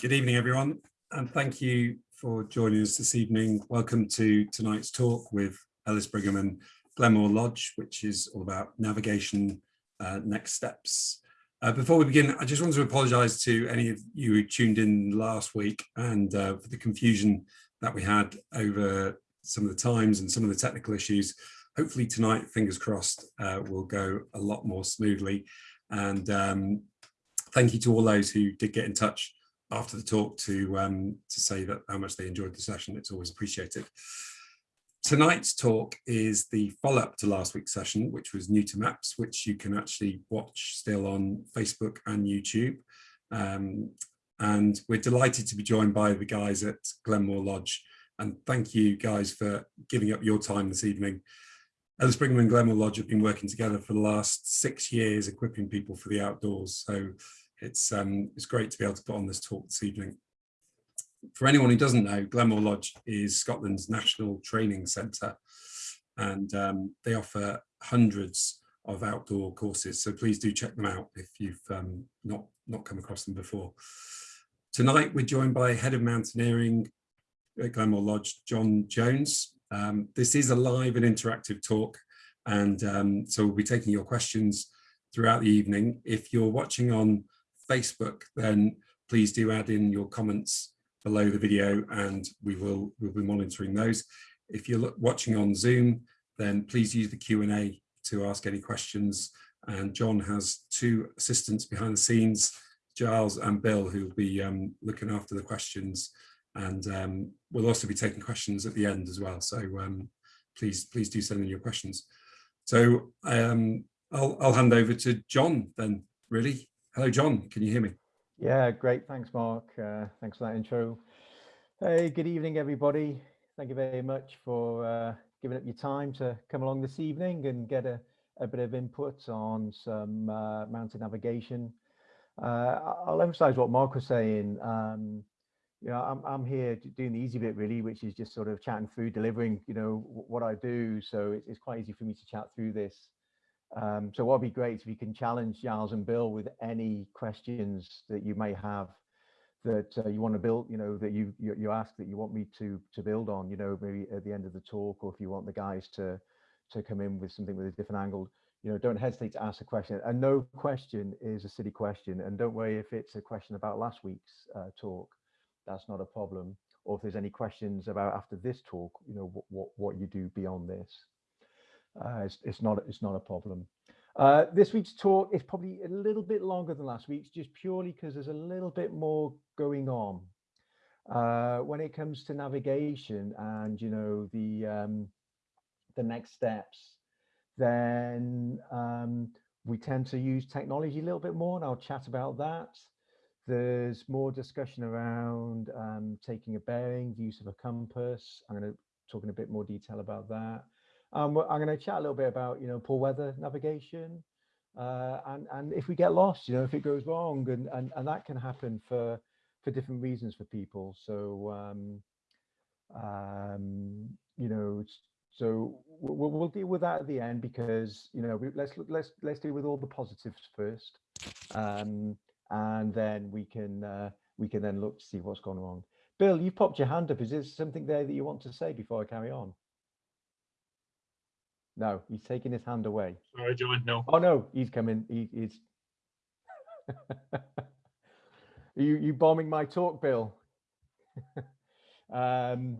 Good evening, everyone, and thank you for joining us this evening. Welcome to tonight's talk with Ellis Brigham and Glenmore Lodge, which is all about navigation uh, next steps. Uh, before we begin, I just want to apologise to any of you who tuned in last week and uh, for the confusion that we had over some of the times and some of the technical issues. Hopefully tonight, fingers crossed, uh, will go a lot more smoothly. And um, thank you to all those who did get in touch after the talk to um, to say that how much they enjoyed the session. It's always appreciated. Tonight's talk is the follow-up to last week's session, which was new to maps, which you can actually watch still on Facebook and YouTube. Um, and we're delighted to be joined by the guys at Glenmore Lodge. And thank you guys for giving up your time this evening. Ellis Brigham and Glenmore Lodge have been working together for the last six years, equipping people for the outdoors. So it's um, it's great to be able to put on this talk this evening. For anyone who doesn't know, Glenmore Lodge is Scotland's national training centre and um, they offer hundreds of outdoor courses. So please do check them out if you've um, not, not come across them before. Tonight, we're joined by Head of Mountaineering at Glenmore Lodge, John Jones. Um, this is a live and interactive talk. And um, so we'll be taking your questions throughout the evening. If you're watching on Facebook, then please do add in your comments below the video and we will we'll be monitoring those. If you're watching on Zoom, then please use the Q&A to ask any questions. And John has two assistants behind the scenes, Giles and Bill, who will be um, looking after the questions. And um, we'll also be taking questions at the end as well. So um, please, please do send in your questions. So um, I'll, I'll hand over to John then, really. Hello, John. Can you hear me? Yeah, great. Thanks, Mark. Uh, thanks for that intro. Hey, good evening, everybody. Thank you very much for uh, giving up your time to come along this evening and get a, a bit of input on some uh, mountain navigation. Uh, I'll emphasize what Mark was saying. Um, you know, I'm, I'm here doing the easy bit really, which is just sort of chatting through, delivering, you know, what I do. So it's, it's quite easy for me to chat through this. Um, so what would be great if you can challenge Giles and Bill with any questions that you may have that uh, you want to build, you know, that you, you, you ask that you want me to to build on, you know, maybe at the end of the talk, or if you want the guys to to come in with something with a different angle, you know, don't hesitate to ask a question. And no question is a silly question. And don't worry if it's a question about last week's uh, talk, that's not a problem. Or if there's any questions about after this talk, you know, what what, what you do beyond this. Uh, it's, it's, not it's not a problem. Uh, this week's talk is probably a little bit longer than last week's, just purely because there's a little bit more going on. Uh, when it comes to navigation and you know the um, the next steps, then um, we tend to use technology a little bit more, and I'll chat about that. There's more discussion around um, taking a bearing, the use of a compass. I'm going to talk in a bit more detail about that. Um, I'm going to chat a little bit about, you know, poor weather navigation, uh, and and if we get lost, you know, if it goes wrong, and and and that can happen for for different reasons for people. So, um, um, you know, so we'll, we'll deal with that at the end because you know we, let's let's let's deal with all the positives first, um, and then we can uh, we can then look to see what's gone wrong. Bill, you've popped your hand up. Is there something there that you want to say before I carry on? No, he's taking his hand away. Sorry, John. No. Oh no, he's coming. He, he's. you you bombing my talk, Bill? um,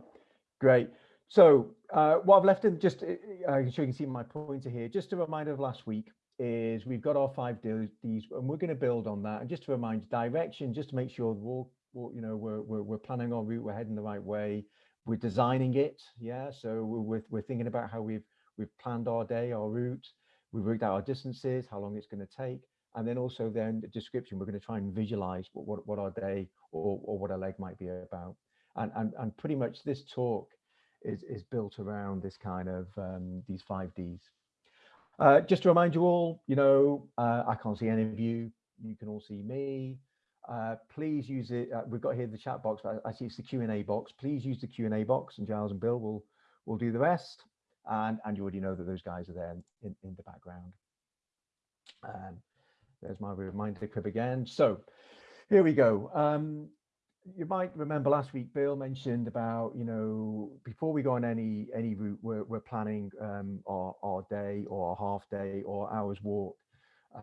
great. So uh, what I've left in just uh, uh so you can see my pointer here. Just a reminder of last week is we've got our five Ds and we're going to build on that. And just to remind direction, just to make sure we're all, you know we're, we're we're planning our route, we're heading the right way. We're designing it, yeah. So we're we're thinking about how we've we've planned our day, our route, we've worked out our distances, how long it's going to take, and then also then the description, we're going to try and visualize what, what, what our day or, or what our leg might be about. And, and, and pretty much this talk is, is built around this kind of um, these five Ds. Uh, just to remind you all, you know, uh, I can't see any of you. You can all see me. Uh, please use it. Uh, we've got here the chat box. I, I see it's the Q&A box. Please use the Q&A box and Giles and Bill will, will do the rest and, and you already know that those guys are there in, in the background. Um, there's my reminder crib again. So here we go. Um, you might remember last week Bill mentioned about you know before we go on any any route we're, we're planning um, our, our day or our half day or hours walk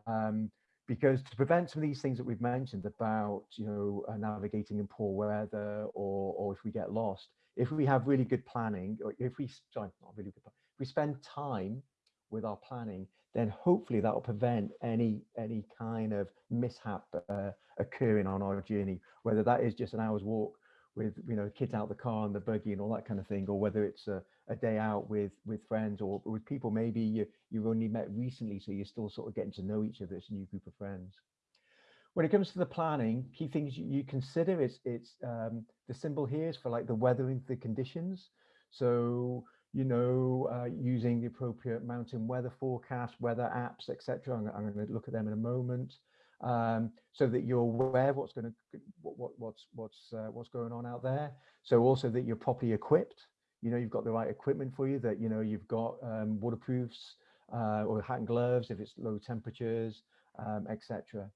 um, because to prevent some of these things that we've mentioned about you know uh, navigating in poor weather or or if we get lost if we have really good planning or if we sorry not really good if we spend time with our planning then hopefully that will prevent any any kind of mishap uh, occurring on our journey, whether that is just an hour's walk with you know kids out the car and the buggy and all that kind of thing, or whether it's a, a day out with with friends or with people. Maybe you you've only met recently, so you're still sort of getting to know each other. It's a new group of friends. When it comes to the planning, key things you, you consider is it's um, the symbol here is for like the weathering the conditions. So you know, uh, using the appropriate mountain weather forecast, weather apps, etc. I'm, I'm going to look at them in a moment, um, so that you're aware of what's going to what, what, what's what's uh, what's going on out there. So also that you're properly equipped. You know, you've got the right equipment for you. That you know you've got um, waterproofs uh, or hat and gloves if it's low temperatures, um, etc.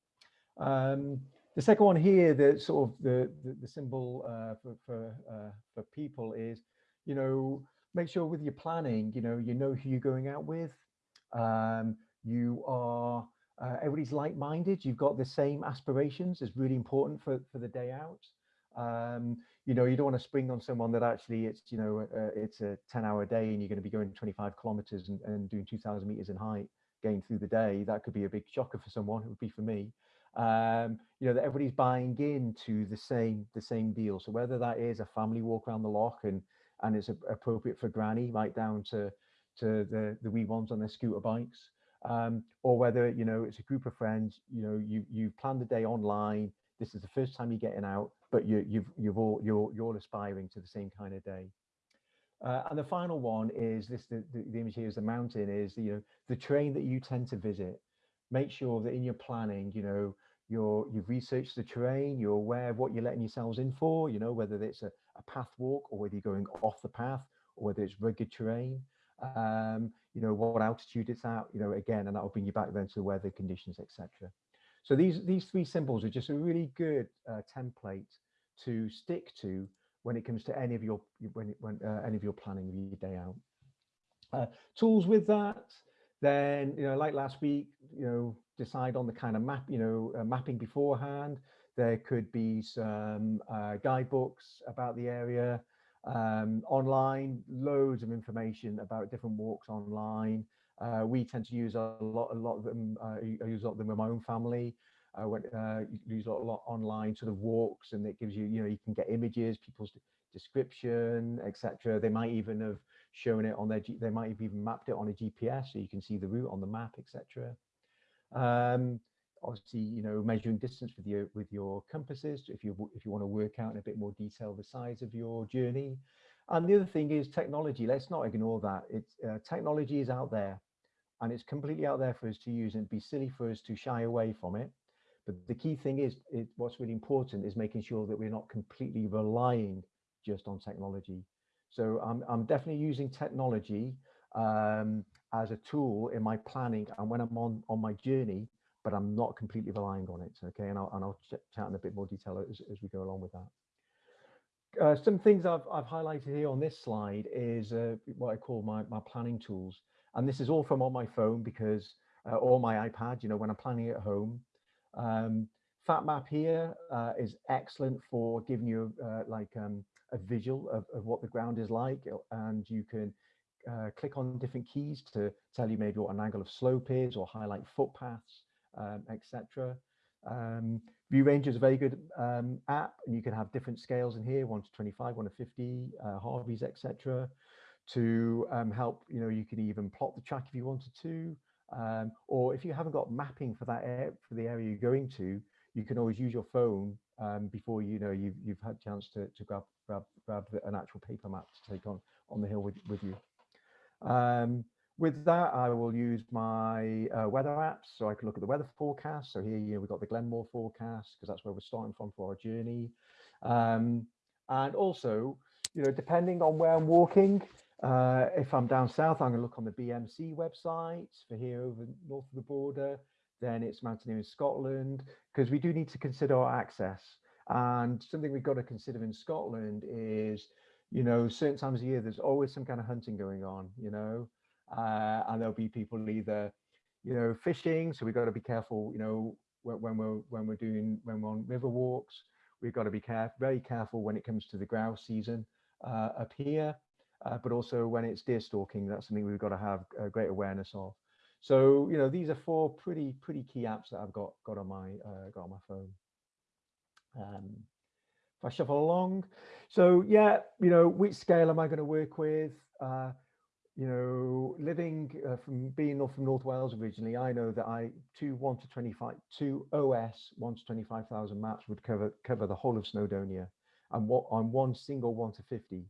Um, the second one here, the sort of the the, the symbol uh, for for uh, for people is, you know, make sure with your planning, you know, you know who you're going out with. Um, you are, uh, everybody's like-minded. You've got the same aspirations. is really important for, for the day out. Um, you know, you don't want to spring on someone that actually it's, you know, uh, it's a 10 hour day and you're going to be going 25 kilometers and, and doing 2000 meters in height going through the day. That could be a big shocker for someone. It would be for me. Um, you know, that everybody's buying into the same, the same deal. So whether that is a family walk around the loch and and it's appropriate for granny right down to to the the wee ones on their scooter bikes um, or whether you know it's a group of friends you know you you plan the day online this is the first time you're getting out but you you've you've all you're you're all aspiring to the same kind of day. Uh, and the final one is this the, the, the image here is the mountain is you know the terrain that you tend to visit. Make sure that in your planning you know you're you've researched the terrain you're aware of what you're letting yourselves in for you know whether it's a, a path walk or whether you're going off the path or whether it's rugged terrain. Um you know what altitude it's at you know again and that will bring you back then to the weather conditions etc so these these three symbols are just a really good uh, template to stick to when it comes to any of your when when uh, any of your planning of your day out uh, tools with that then you know like last week you know decide on the kind of map, you know, uh, mapping beforehand. There could be some uh, guidebooks about the area. Um, online, loads of information about different walks online. Uh, we tend to use a lot, a lot of them. Uh, I use a lot of them with my own family. I went uh, use a lot, a lot online sort of walks, and it gives you, you know, you can get images, people's description, etc. They might even have shown it on their, G they might have even mapped it on a GPS, so you can see the route on the map, etc. Um, obviously, you know, measuring distance with your with your compasses if you if you want to work out in a bit more detail the size of your journey. And the other thing is technology. Let's not ignore that. It's uh, technology is out there, and it's completely out there for us to use, and it'd be silly for us to shy away from it. But the key thing is, it, what's really important is making sure that we're not completely relying just on technology. So I'm I'm definitely using technology um, as a tool in my planning and when I'm on on my journey, but I'm not completely relying on it. Okay, and I'll and I'll ch chat in a bit more detail as, as we go along with that. Uh, some things I've I've highlighted here on this slide is uh, what I call my my planning tools, and this is all from on my phone because uh, or my iPad. You know, when I'm planning at home. Um, FatMap here uh, is excellent for giving you uh, like um, a visual of, of what the ground is like, and you can uh, click on different keys to tell you maybe what an angle of slope is or highlight footpaths, um, etc. Um, ViewRanger is a very good um, app and you can have different scales in here, 1 to 25, 1 to 50, uh, Harvey's, etc. To um, help, you know, you can even plot the track if you wanted to, um, or if you haven't got mapping for that air, for the area you're going to, you can always use your phone um, before you know you've, you've had a chance to, to grab, grab, grab an actual paper map to take on on the hill with, with you. Um, with that, I will use my uh, weather apps so I can look at the weather forecast. So here you know, we've got the Glenmore forecast because that's where we're starting from for our journey. Um, and also, you know, depending on where I'm walking, uh, if I'm down south, I'm going to look on the BMC website for here over north of the border. Then it's Mountaineering Scotland because we do need to consider our access. And something we've got to consider in Scotland is, you know, certain times of year, there's always some kind of hunting going on, you know, uh, and there'll be people either, you know, fishing. So we've got to be careful, you know, when, we're when we're doing when we're on river walks, we've got to be careful, very careful when it comes to the grouse season uh, up here, uh, but also when it's deer stalking, that's something we've got to have a great awareness of. So, you know, these are four pretty, pretty key apps that I've got, got on my, uh, got on my phone. Um, if I shuffle along, so yeah, you know, which scale am I going to work with? Uh, you know, living uh, from being north from North Wales originally, I know that I two one to twenty five two OS one to twenty five thousand maps would cover cover the whole of Snowdonia, and what on one single one to fifty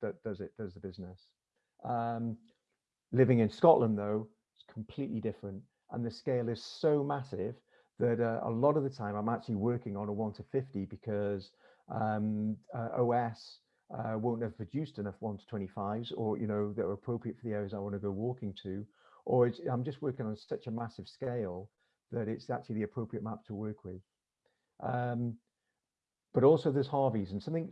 that, does it does the business. Um, living in Scotland though, it's completely different, and the scale is so massive that uh, a lot of the time I'm actually working on a 1 to 50 because um, uh, OS uh, won't have produced enough 1 to 25s or, you know, that are appropriate for the areas I want to go walking to, or I'm just working on such a massive scale that it's actually the appropriate map to work with. Um, but also there's Harveys and something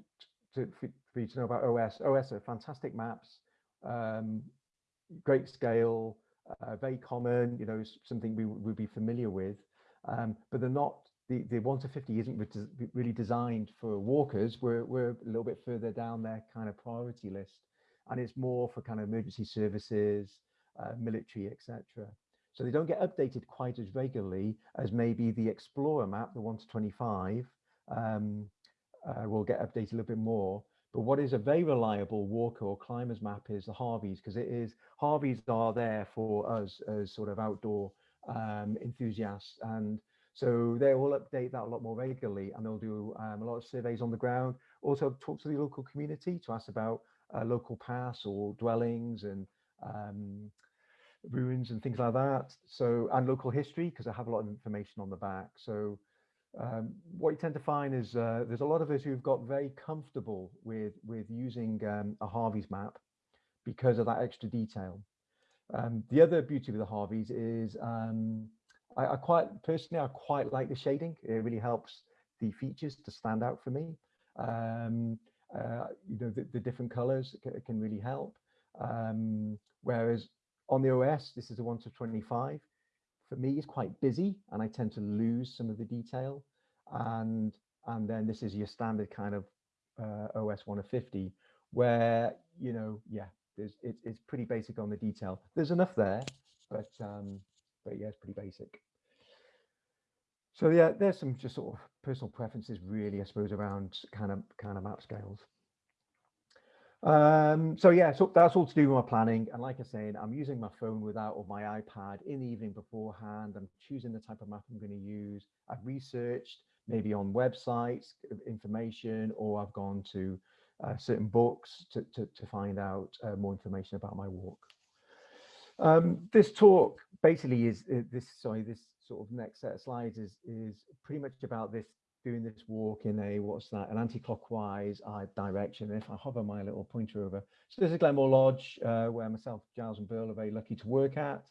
to, for, you to know about OS. OS are fantastic maps, um, great scale, uh, very common, you know, something we would be familiar with um, but they're not the, the 1 to 50 isn't really designed for walkers. We're, we're a little bit further down their kind of priority list. And it's more for kind of emergency services, uh, military, etc. So they don't get updated quite as regularly as maybe the Explorer map, the 1 to 25, um, uh, will get updated a little bit more. But what is a very reliable walker or climbers map is the Harveys, because it is Harveys are there for us as sort of outdoor um, enthusiasts. And so they will update that a lot more regularly and they'll do um, a lot of surveys on the ground. Also talk to the local community to ask about uh, local paths or dwellings and um, ruins and things like that. So, and local history, because I have a lot of information on the back. So um, what you tend to find is uh, there's a lot of us who've got very comfortable with, with using um, a Harvey's map because of that extra detail. Um, the other beauty of the Harveys is um, I, I, quite personally I quite like the shading. It really helps the features to stand out for me. Um, uh, you know the, the different colors can, really help. Um, whereas on the OS, this is a one to 25. For me, is quite busy and I tend to lose some of the detail. And and then this is your standard kind of uh, OS one of 50, where you know yeah there's it, it's pretty basic on the detail. There's enough there, but um, but yeah, it's pretty basic. So yeah, there's some just sort of personal preferences really, I suppose, around kind of kind of map scales. Um, so yeah, so that's all to do with my planning. And like I said, I'm using my phone without or my iPad in the evening beforehand. I'm choosing the type of map I'm going to use. I've researched maybe on websites information, or I've gone to uh, certain books to, to, to find out uh, more information about my walk. Um, this talk basically is uh, this, sorry, this sort of next set of slides is, is pretty much about this, doing this walk in a, what's that, an anti-clockwise uh, direction. If I hover my little pointer over, so this is Glenmore Lodge, uh, where myself, Giles and Bill are very lucky to work at.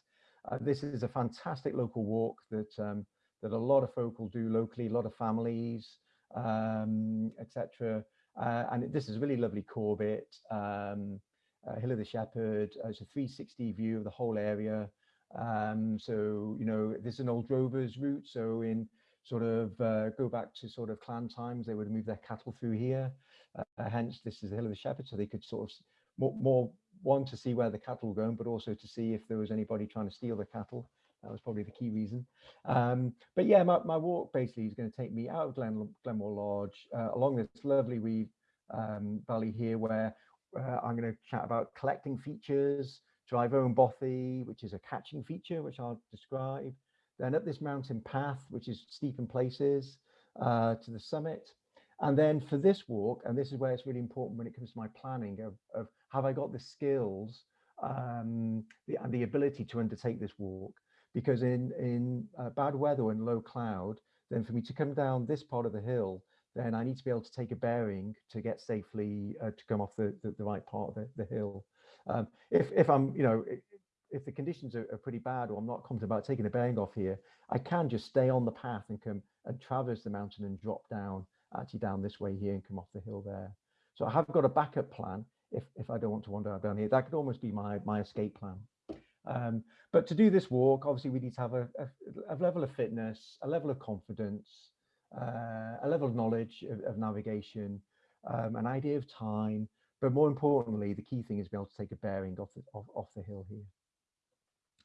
Uh, this is a fantastic local walk that um, that a lot of folk will do locally, a lot of families, um, etc. Uh, and this is really lovely Corbett, um, uh, Hill of the Shepherd. Uh, it's a 360 view of the whole area. Um, so, you know, this is an old drover's route. So in sort of uh, go back to sort of clan times, they would move their cattle through here. Uh, hence, this is the Hill of the Shepherd. So they could sort of more, more to see where the cattle were going, but also to see if there was anybody trying to steal the cattle. That was probably the key reason. Um, but yeah, my, my walk basically is going to take me out of Glen, Glenmore Lodge uh, along this lovely weed um, valley here where uh, I'm going to chat about collecting features, Ryvoan Bothy, which is a catching feature, which I'll describe. Then up this mountain path, which is steep in places, uh, to the summit. And then for this walk, and this is where it's really important when it comes to my planning of, of have I got the skills um, the, and the ability to undertake this walk? because in, in uh, bad weather and low cloud, then for me to come down this part of the hill, then I need to be able to take a bearing to get safely uh, to come off the, the, the, right part of the, the hill. Um, if, if I'm, you know, if the conditions are, are pretty bad or I'm not confident about taking a bearing off here, I can just stay on the path and come and traverse the mountain and drop down actually down this way here and come off the hill there. So I have got a backup plan if, if I don't want to wander down here. That could almost be my, my escape plan. Um, but to do this walk, obviously we need to have a, a, a level of fitness, a level of confidence, uh, a level of knowledge of, of navigation, um, an idea of time, but more importantly, the key thing is be able to take a bearing off the, off, off the hill here.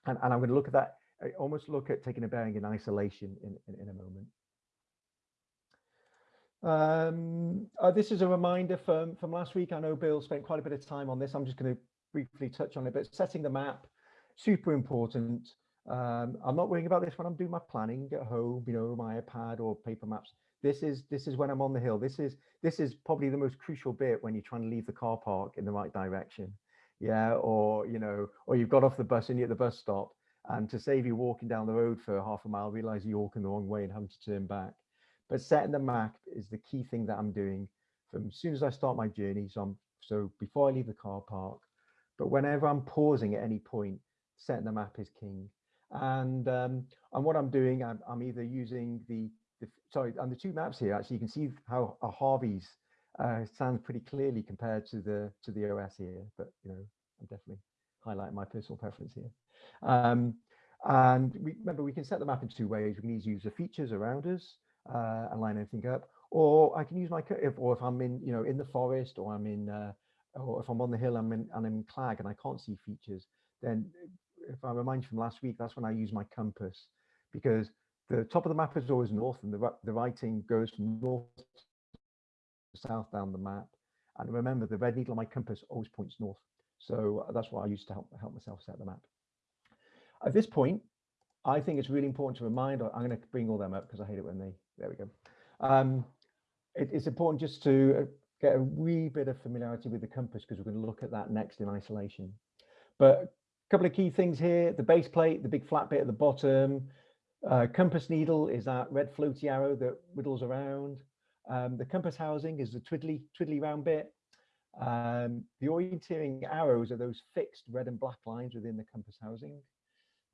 And, and I'm going to look at that, I almost look at taking a bearing in isolation in, in, in a moment. Um, uh, this is a reminder from, from last week. I know Bill spent quite a bit of time on this. I'm just going to briefly touch on it, but setting the map, super important. Um, I'm not worrying about this when I'm doing my planning at home, you know, my iPad or paper maps. This is this is when I'm on the hill. This is this is probably the most crucial bit when you're trying to leave the car park in the right direction. Yeah, or you know, or you've got off the bus and you're at the bus stop, and to save you walking down the road for half a mile, realize you're walking the wrong way and having to turn back. But setting the map is the key thing that I'm doing from as soon as I start my journey. So I'm so before I leave the car park, but whenever I'm pausing at any point, setting the map is king. And um, and what I'm doing, I'm, I'm either using the, the sorry, and the two maps here, actually, you can see how a Harvey's uh, sounds pretty clearly compared to the to the OS here. But you know, I'm definitely highlighting my personal preference here. Um, and we, remember, we can set the map in two ways. We can either use the features around us uh, and line everything up, or I can use my if or if I'm in you know in the forest or I'm in uh, or if I'm on the hill I'm in and I'm in Clag and I can't see features, then if I remind you from last week, that's when I use my compass because the top of the map is always north and the, the writing goes from north south down the map. And remember, the red needle on my compass always points north. So uh, that's what I use to help, help myself set the map. At this point, I think it's really important to remind, I'm going to bring all them up because I hate it when they, there we go. Um, it, it's important just to uh, get a wee bit of familiarity with the compass because we're going to look at that next in isolation. But a couple of key things here, the base plate, the big flat bit at the bottom, uh, compass needle is that red floaty arrow that whittles around. Um, the compass housing is the twiddly, twiddly round bit. Um, the orienteering arrows are those fixed red and black lines within the compass housing.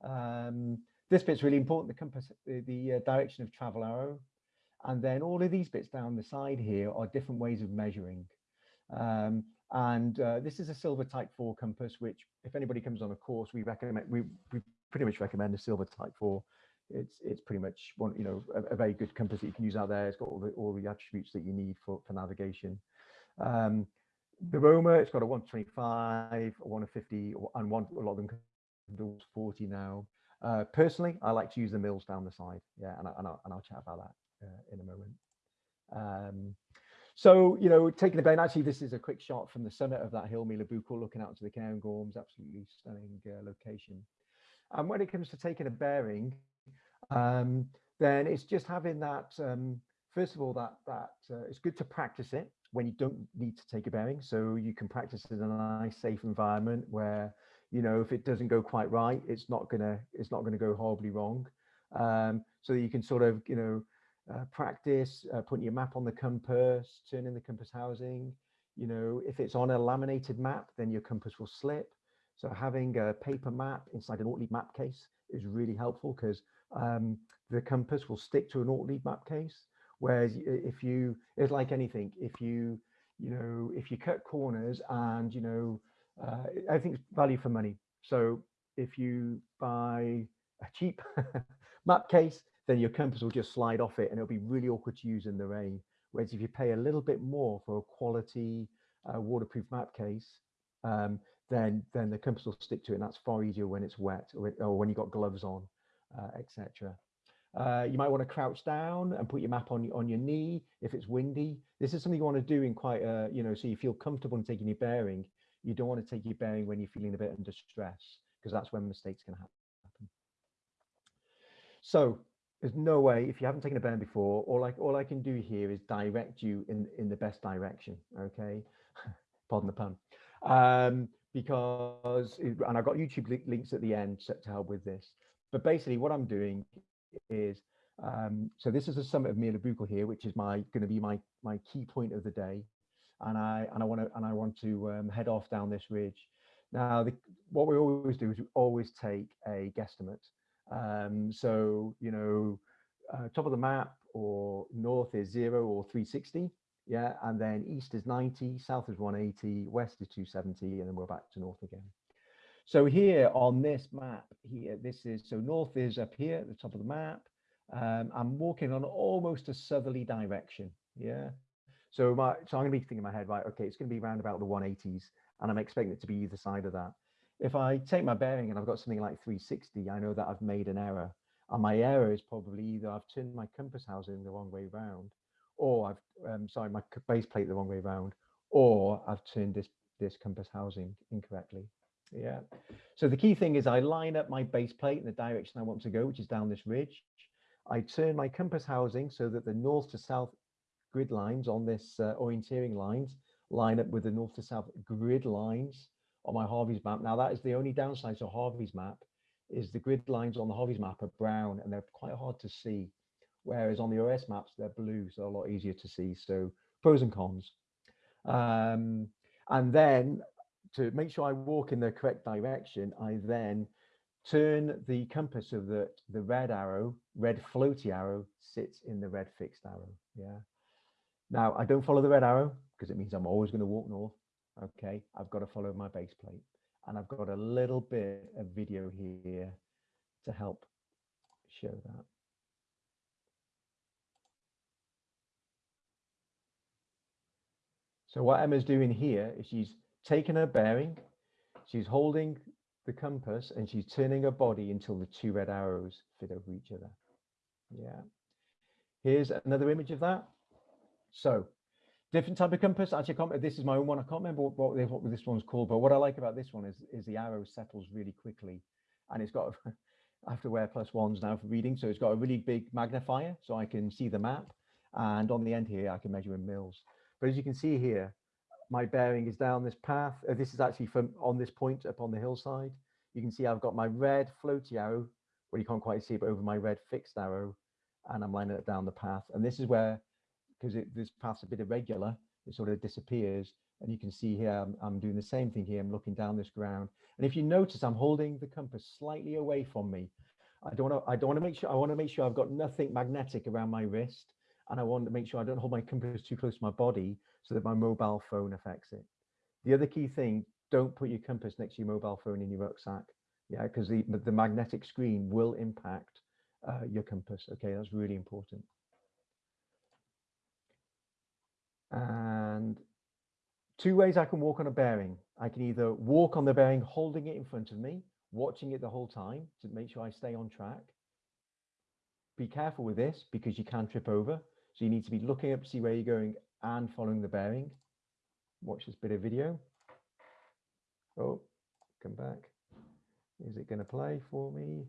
Um, this bit's really important, the compass, the, the uh, direction of travel arrow. And then all of these bits down the side here are different ways of measuring. Um, and uh, this is a Silva type 4 compass, which if anybody comes on a course, we recommend, we, we pretty much recommend a Silva type 4. It's it's pretty much one, you know, a, a, very good compass that you can use out there. It's got all the all the attributes that you need for, for navigation. Um, the romer, it's got a 125, a 150, and one, a lot of them can do 40 now. Uh, personally, I like to use the mils down the side. Yeah, and, I, and, I'll, and I'll chat about that uh, in a moment. Um, so, you know, taking a bearing, actually, this is a quick shot from the summit of that hill, Meall a' Bhuachaille, looking out to the Cairngorms, absolutely stunning uh, location. And when it comes to taking a bearing, um, then it's just having that, um, first of all, that, that uh, it's good to practice it when you don't need to take a bearing. So you can practice in a nice, safe environment where, you know, if it doesn't go quite right, it's not gonna, it's not gonna go horribly wrong. Um, so you can sort of, you know, uh, practice uh, putting your map on the compass, turning the compass housing. You know, if it's on a laminated map, then your compass will slip. So having a paper map inside an Ortlieb map case is really helpful because um, the compass will stick to an Ortlieb map case. Whereas if you, it's like anything, if you, you know, if you cut corners and, you know, uh, I think it's value for money. So if you buy a cheap map case, then your compass will just slide off it and it'll be really awkward to use in the rain. Whereas if you pay a little bit more for a quality uh, waterproof map case, um, then then the compass will stick to it and that's far easier when it's wet or, or when you've got gloves on, uh, etc. Uh, you might want to crouch down and put your map on, on your knee if it's windy. This is something you want to do in quite a, you know, so you feel comfortable in taking your bearing. You don't want to take your bearing when you're feeling a bit under stress because that's when mistakes can happen. So there's no way if you haven't taken a bearing before all i all i can do here is direct you in in the best direction okay pardon the pun um because and i've got youtube li links at the end to, to, help with this but basically what i'm doing is um so this is the summit of Meall a' Bhuachaille here which is my going to be my my key point of the day and i and i want to and i want to um, head off down this ridge Now, the, what we always do is we always take a guesstimate. Um, so, you know, uh, top of the map or north is zero or 360. Yeah, and then east is 90, south is 180, west is 270, and then we're back to north again. So here on this map here, this is, so north is up here at the top of the map. Um, I'm walking on almost a southerly direction. Yeah. So my, so I'm gonna be thinking in my head, right, okay, it's gonna be around about the 180s and I'm expecting it to be either side of that. If I take my bearing and I've got something like 360, I know that I've made an error. And my error is probably either I've turned my compass housing the wrong way round, or I've, um, sorry, my base plate the wrong way round, or I've turned this, this compass housing incorrectly. Yeah. So the key thing is I line up my base plate in the direction I want to go, which is down this ridge. I turn my compass housing so that the north to south grid lines on this uh, orienteering lines line up with the north to south grid lines on my Harvey's map. Now that is the only downside to Harvey's map is the grid lines on the Harvey's map are brown and they're quite hard to see. Whereas on the OS maps, they're blue, so a lot easier to see. So pros and cons. Um, and then to make sure I walk in the correct direction, I then turn the compass so that the red arrow, red floaty arrow sits in the red fixed arrow. Yeah. Now I don't follow the red arrow because it means I'm always going to walk north. Okay. I've got to follow my base plate and I've got a little bit of video here to help show that. So what Emma's doing here is she's taking her bearing, she's holding the compass and she's turning her body until the two red arrows fit over each other. Yeah. Here's another image of that. So different type of compass. Actually, this is my own one. I can't remember what, what, what this one's called, but what I like about this one is, is the arrow settles really quickly. And it's got, I have to wear plus ones now for reading. So it's got a really big magnifier so I can see the map. And on the end here, I can measure in mils. But as you can see here, my bearing is down this path. Uh, this is actually from on this point up on the hillside. You can see I've got my red floaty arrow, well, you can't quite see but over my red fixed arrow, and I'm lining it down the path. And this is where, because this path's a bit irregular, it sort of disappears. And you can see here, I'm, I'm doing the same thing here. I'm looking down this ground. And if you notice, I'm holding the compass slightly away from me. I don't want to, I don't want to make sure, I want to make sure I've got nothing magnetic around my wrist. And I want to make sure I don't hold my compass too close to my body so that my mobile phone affects it. The other key thing, don't put your compass next to your mobile phone in your rucksack. Yeah, because the, the magnetic screen will impact uh, your compass. Okay, that's really important. And two ways I can walk on a bearing. I can either walk on the bearing holding it in front of me, watching it the whole time to make sure I stay on track. Be careful with this because you can trip over. So you need to be looking up to see where you're going and following the bearing. Watch this bit of video. Oh, come back. Is it going to play for me?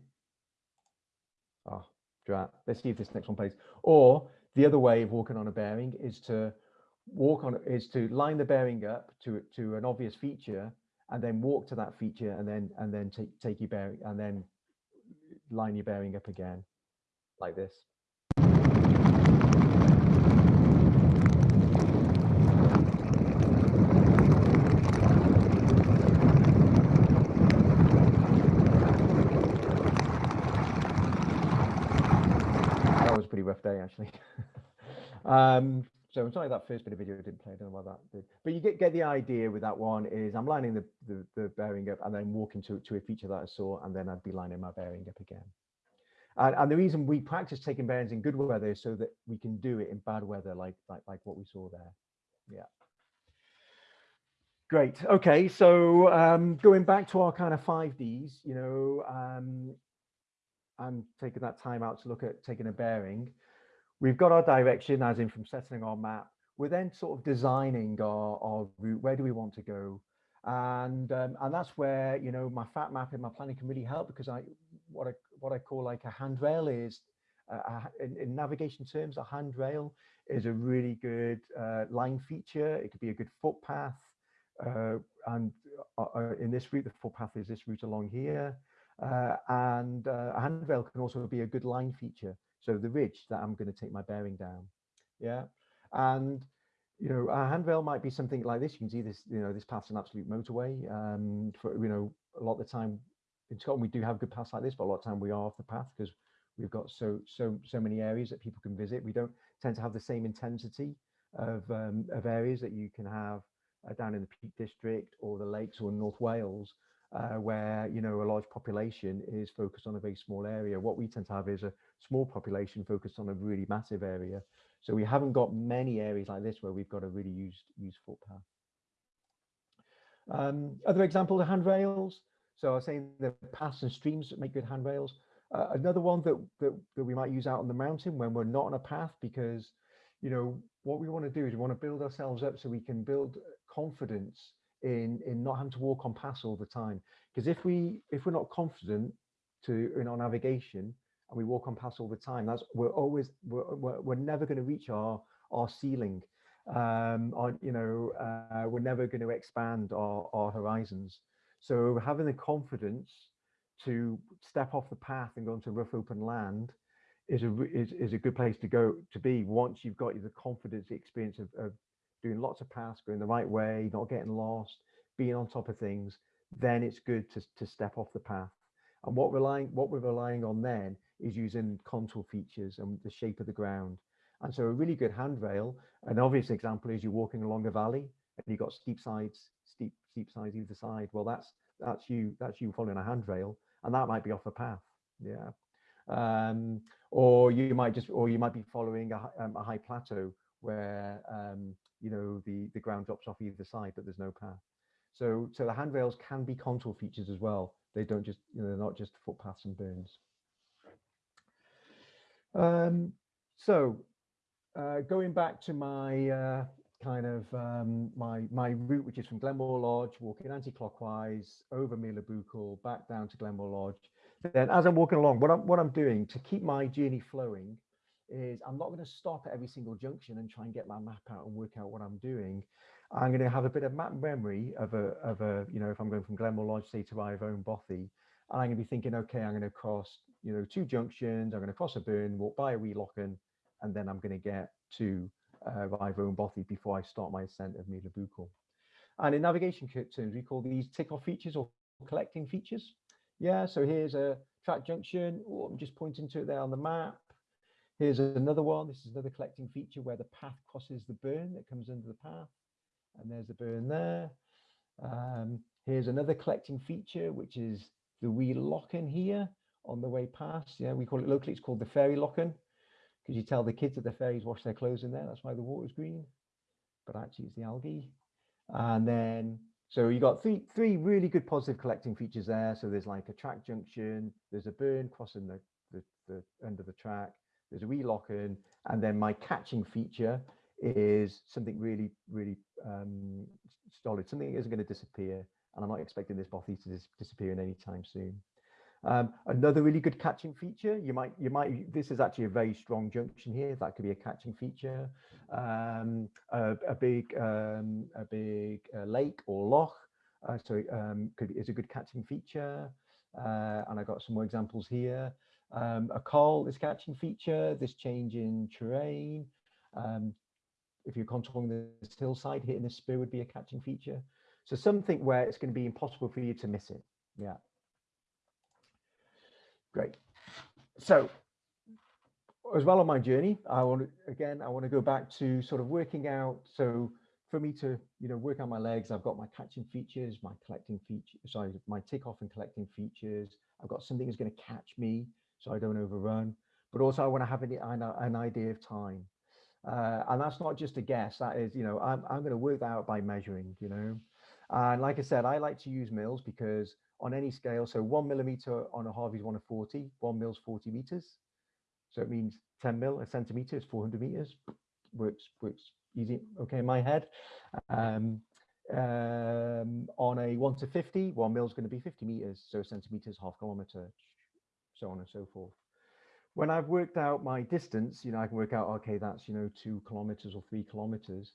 Oh, drat. Let's see if this next one plays. Or the other way of walking on a bearing is to walk on is to line the bearing up to to an obvious feature and then walk to that feature and then and then take take your bearing and then line your bearing up again like this. rough day actually. um, so I'm sorry that first bit of video didn't play. I don't know why that did, but you get get the idea with that one. Is I'm lining the, the, the bearing up and then walking to to a feature that I saw, and then I'd be lining my bearing up again. And, and the reason we practice taking bearings in good weather is so that we can do it in bad weather, like like like what we saw there. Yeah. Great. Okay, so um, going back to our kind of five Ds, you know, um, I'm taking that time out to look at taking a bearing. We've got our direction as in from settling our map. We're then sort of designing our, our route. Where do we want to go? And um, and that's where you know my FATMAP and my planning can really help because I what I what I call like a handrail is uh, in, in, navigation terms a handrail is a really good uh, line feature. It could be a good footpath. Uh, and uh, uh, in this route, the footpath is this route along here. Uh, and a handrail can also be a good line feature. So the ridge that I'm going to take my bearing down. Yeah. And you know, a handrail might be something like this. You can see this, you know, this path's an absolute motorway. Um, for, you know, a lot of the time in Scotland, we do have good paths like this, but a lot of time we are off the path because we've got so, so, so many areas that people can visit. We don't tend to have the same intensity of, um, of areas that you can have uh, down in the Peak District or the Lakes or North Wales, uh, where, you know, a large population is focused on a very small area. What we tend to have is a small population focused on a really massive area. So we haven't got many areas like this where we've got a really used, used footpath. Um, other examples of handrails. So I was saying the paths and streams that make good handrails. Uh, another one that, that, that we might use out on the mountain when we're not on a path because, you know, what we want to do is we want to build ourselves up so we can build confidence in, in not having to walk on paths all the time. Because if we if we're not confident to in our navigation, and we walk on paths all the time that's we're always we're, we're, we're never going to reach our our ceiling um on you know uh, we're never going to expand our, our horizons so having the confidence to step off the path and go into rough open land is a is, is a good place to go to be once you've got the confidence the experience of, of doing lots of paths going the right way not getting lost being on top of things then it's good to, to step off the path and what relying what we're relying on then is using contour features and the shape of the ground. And so a really good handrail, an obvious example is you're walking along a valley and you've got steep sides, steep, steep sides either side. Well, that's that's you, that's you following a handrail, and that might be off a path. Yeah. Um, or you might just or you might be following a, um, a high plateau where um, you know the the ground drops off either side, but there's no path. So so the handrails can be contour features as well. They don't just you know they're not just footpaths and burns. Um, so uh, going back to my uh, kind of um, my my route, which is from Glenmore Lodge, walking anti-clockwise over Buchan, back down to Glenmore Lodge. Then as I'm walking along, what I'm what I'm doing to keep my journey flowing is I'm not going to stop at every single junction and try and get my map out and work out what I'm doing. I'm going to have a bit of map memory of a of a you know if I'm going from Glenmore Lodge say to Ryvoan Bothy, and I'm going to be thinking, okay, I'm going to cross, you know, two junctions. I'm going to cross a burn, walk by a wee lochan, and then I'm going to get to uh, Ryvoan Bothy before I start my ascent of Mila. And in navigation terms, we call these tick-off features or collecting features. Yeah, so here's a track junction. Oh, I'm just pointing to it there on the map. Here's another one. This is another collecting feature where the path crosses the burn that comes under the path. And there's the burn there. Um, here's another collecting feature, which is the wee lochan here on the way past. Yeah, we call it locally, it's called the fairy lochan because you tell the kids that the fairies wash their clothes in there. That's why the water's green, but actually it's the algae. And then, so you got three, three really good positive collecting features there. So there's like a track junction, there's a burn crossing the, the, the of the track, there's a wee lochan, and then my catching feature is something really, really um, solid, something that isn't going to disappear and I'm not expecting this bothy to dis disappear in any time soon. Um, another really good catching feature, you might, you might, this is actually a very strong junction here. That could be a catching feature. Um, a, a, big, um, a big uh, lake or loch, uh, so um, could is a good catching feature. Uh, and I got some more examples here. Um, a col, is catching feature. This change in terrain. Um, if you're contouring this hillside, hitting the spur would be a catching feature. So something where it's going to be impossible for you to miss it. Yeah. Great. So as well on my journey, I want to, again, I want to go back to sort of working out. So for me to, you know, work out my legs, I've got my catching features, my collecting features, sorry, my tick-off and collecting features. I've got something that's going to catch me so I don't overrun, but also I want to have an, an idea of time. Uh, and that's not just a guess. That is, you know, I'm, I'm going to work that out by measuring, you know, and like I said, I like to use mils because on any scale, so one millimeter on a Harvey's one of 40, one mil's 40 meters. So it means 10 mil, a centimeter is 400 meters. Works, works easy. Okay, in my head. Um, um, on a 1 to 50, 1 mil is going to be 50 meters, so centimeters, half kilometer, so on and so forth. When I've worked out my distance, you know, I can work out, okay, that's, you know, two kilometers or three kilometers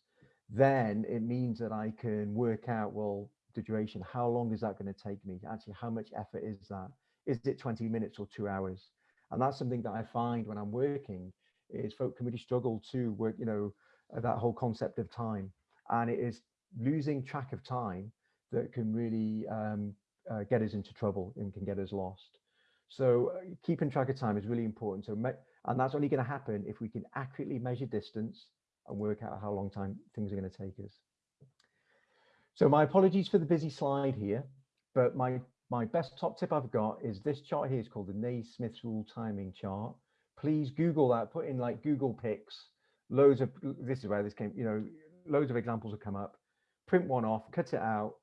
then it means that I can work out, well, the duration, how long is that going to take me? Actually, how much effort is that? Is it 20 minutes or two hours? And that's something that I find when I'm working is folk can really struggle to work, you know, that whole concept of time. And it is losing track of time that can really um, uh, get us into trouble and can get us lost. So uh, keeping track of time is really important. So, and that's only going to happen if we can accurately measure distance and work out how long time things are going to take us. So my apologies for the busy slide here, but my, my best top tip I've got is this chart here is called the Naismith's rule timing chart. Please Google that, put in like Google Pics, loads of, this is where this came, you know, loads of examples will come up, print one off, cut it out,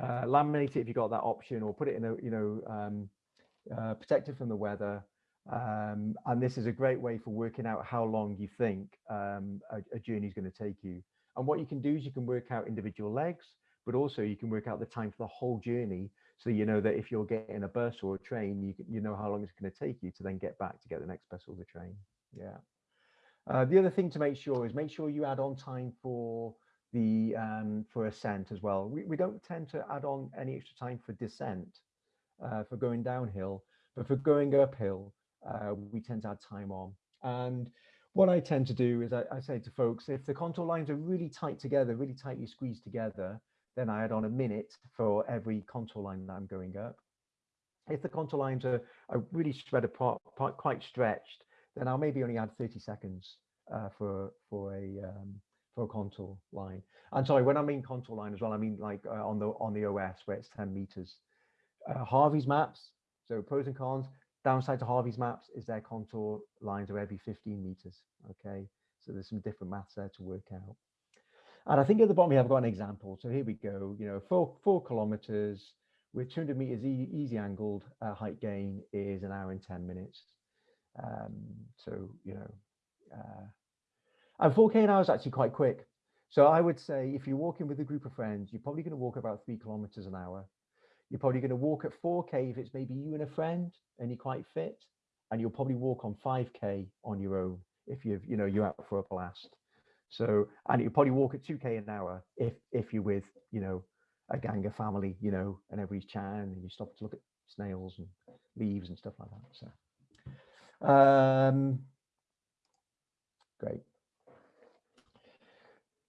uh, laminate it if you got that option or put it in a, you know, um, uh, protect it from the weather. Um, and this is a great way for working out how long you think um, a, a journey is going to take you. And what you can do is you can work out individual legs, but also you can work out the time for the whole journey. So you know that if you're getting a bus or a train, you, you know how long it's going to take you to then get back to get the next bus or the train. Yeah. Uh, the other thing to make sure is make sure you add on time for the um, for ascent as well. We, we don't tend to add on any extra time for descent, uh, for going downhill, but for going uphill, uh, we tend to add time on. And what I tend to do is I, I, say to folks, if the contour lines are really tight together, really tightly squeezed together, then I add on a minute for every contour line that I'm going up. If the contour lines are, are really spread apart, quite stretched, then I'll maybe only add 30 seconds uh, for for a um, for a contour line. And sorry, when I mean contour line as well, I mean like uh, on the on the OS where it's 10 meters. Uh, Harvey's maps, so pros and cons. Downside to Harvey's maps is their contour lines are every 15 meters. Okay, so there's some different maths there to work out. And I think at the bottom here I've got an example. So here we go. You know, four four kilometers with 200 meters e easy angled uh, height gain is an hour and 10 minutes. Um, so you know, uh, and 4k an hour is actually quite quick. So I would say if you're walking with a group of friends, you're probably going to walk about three kilometers an hour. You're probably going to walk at 4K if it's maybe you and a friend and you're quite fit. And you'll probably walk on 5K on your own if you've, you know, you're out for a blast. So, and you probably walk at 2K an hour if if you're with, you know, a gang of family, you know, and everybody's chatting and you stop to look at snails and leaves and stuff like that. So, um, great.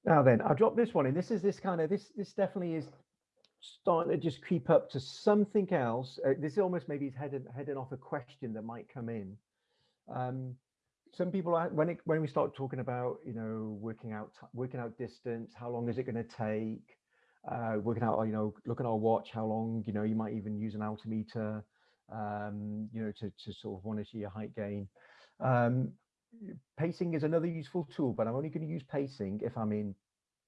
Now then, I'll drop this one in. This is this kind of, this this definitely is starting to just creep up to something else. Uh, this almost maybe is heading, heading off a question that might come in. Um, some people when it, when we start talking about you know working out working out distance, how long is it going to take? Uh, working out you know looking at our watch, how long you know you might even use an altimeter, um, you know to to sort of want to see your height gain. Um, pacing is another useful tool, but I'm only going to use pacing if I'm in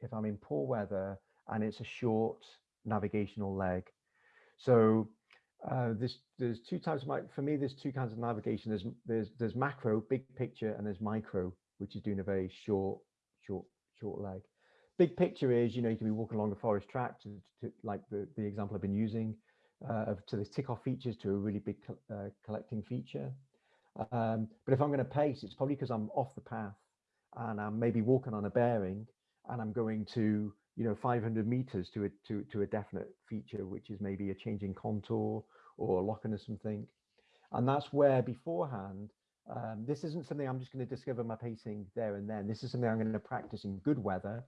if I'm in poor weather and it's a short navigational leg. So uh, there's there's two types of for me there's two kinds of navigation. There's there's there's macro, big picture, and there's micro, which is doing a very short short short leg. Big picture is you know you can be walking along a forest track to, to like the the example I've been using uh, to the tick off features to a really big uh, collecting feature. Um, but if I'm going to pace, it's probably because I'm off the path and I'm maybe walking on a bearing and I'm going to, you know, 500 meters to a, to, to a definite feature, which is maybe a changing contour or lochan or something. And that's where beforehand, um, this isn't something I'm just going to discover my pacing there and then. This is something I'm going to practice in good weather.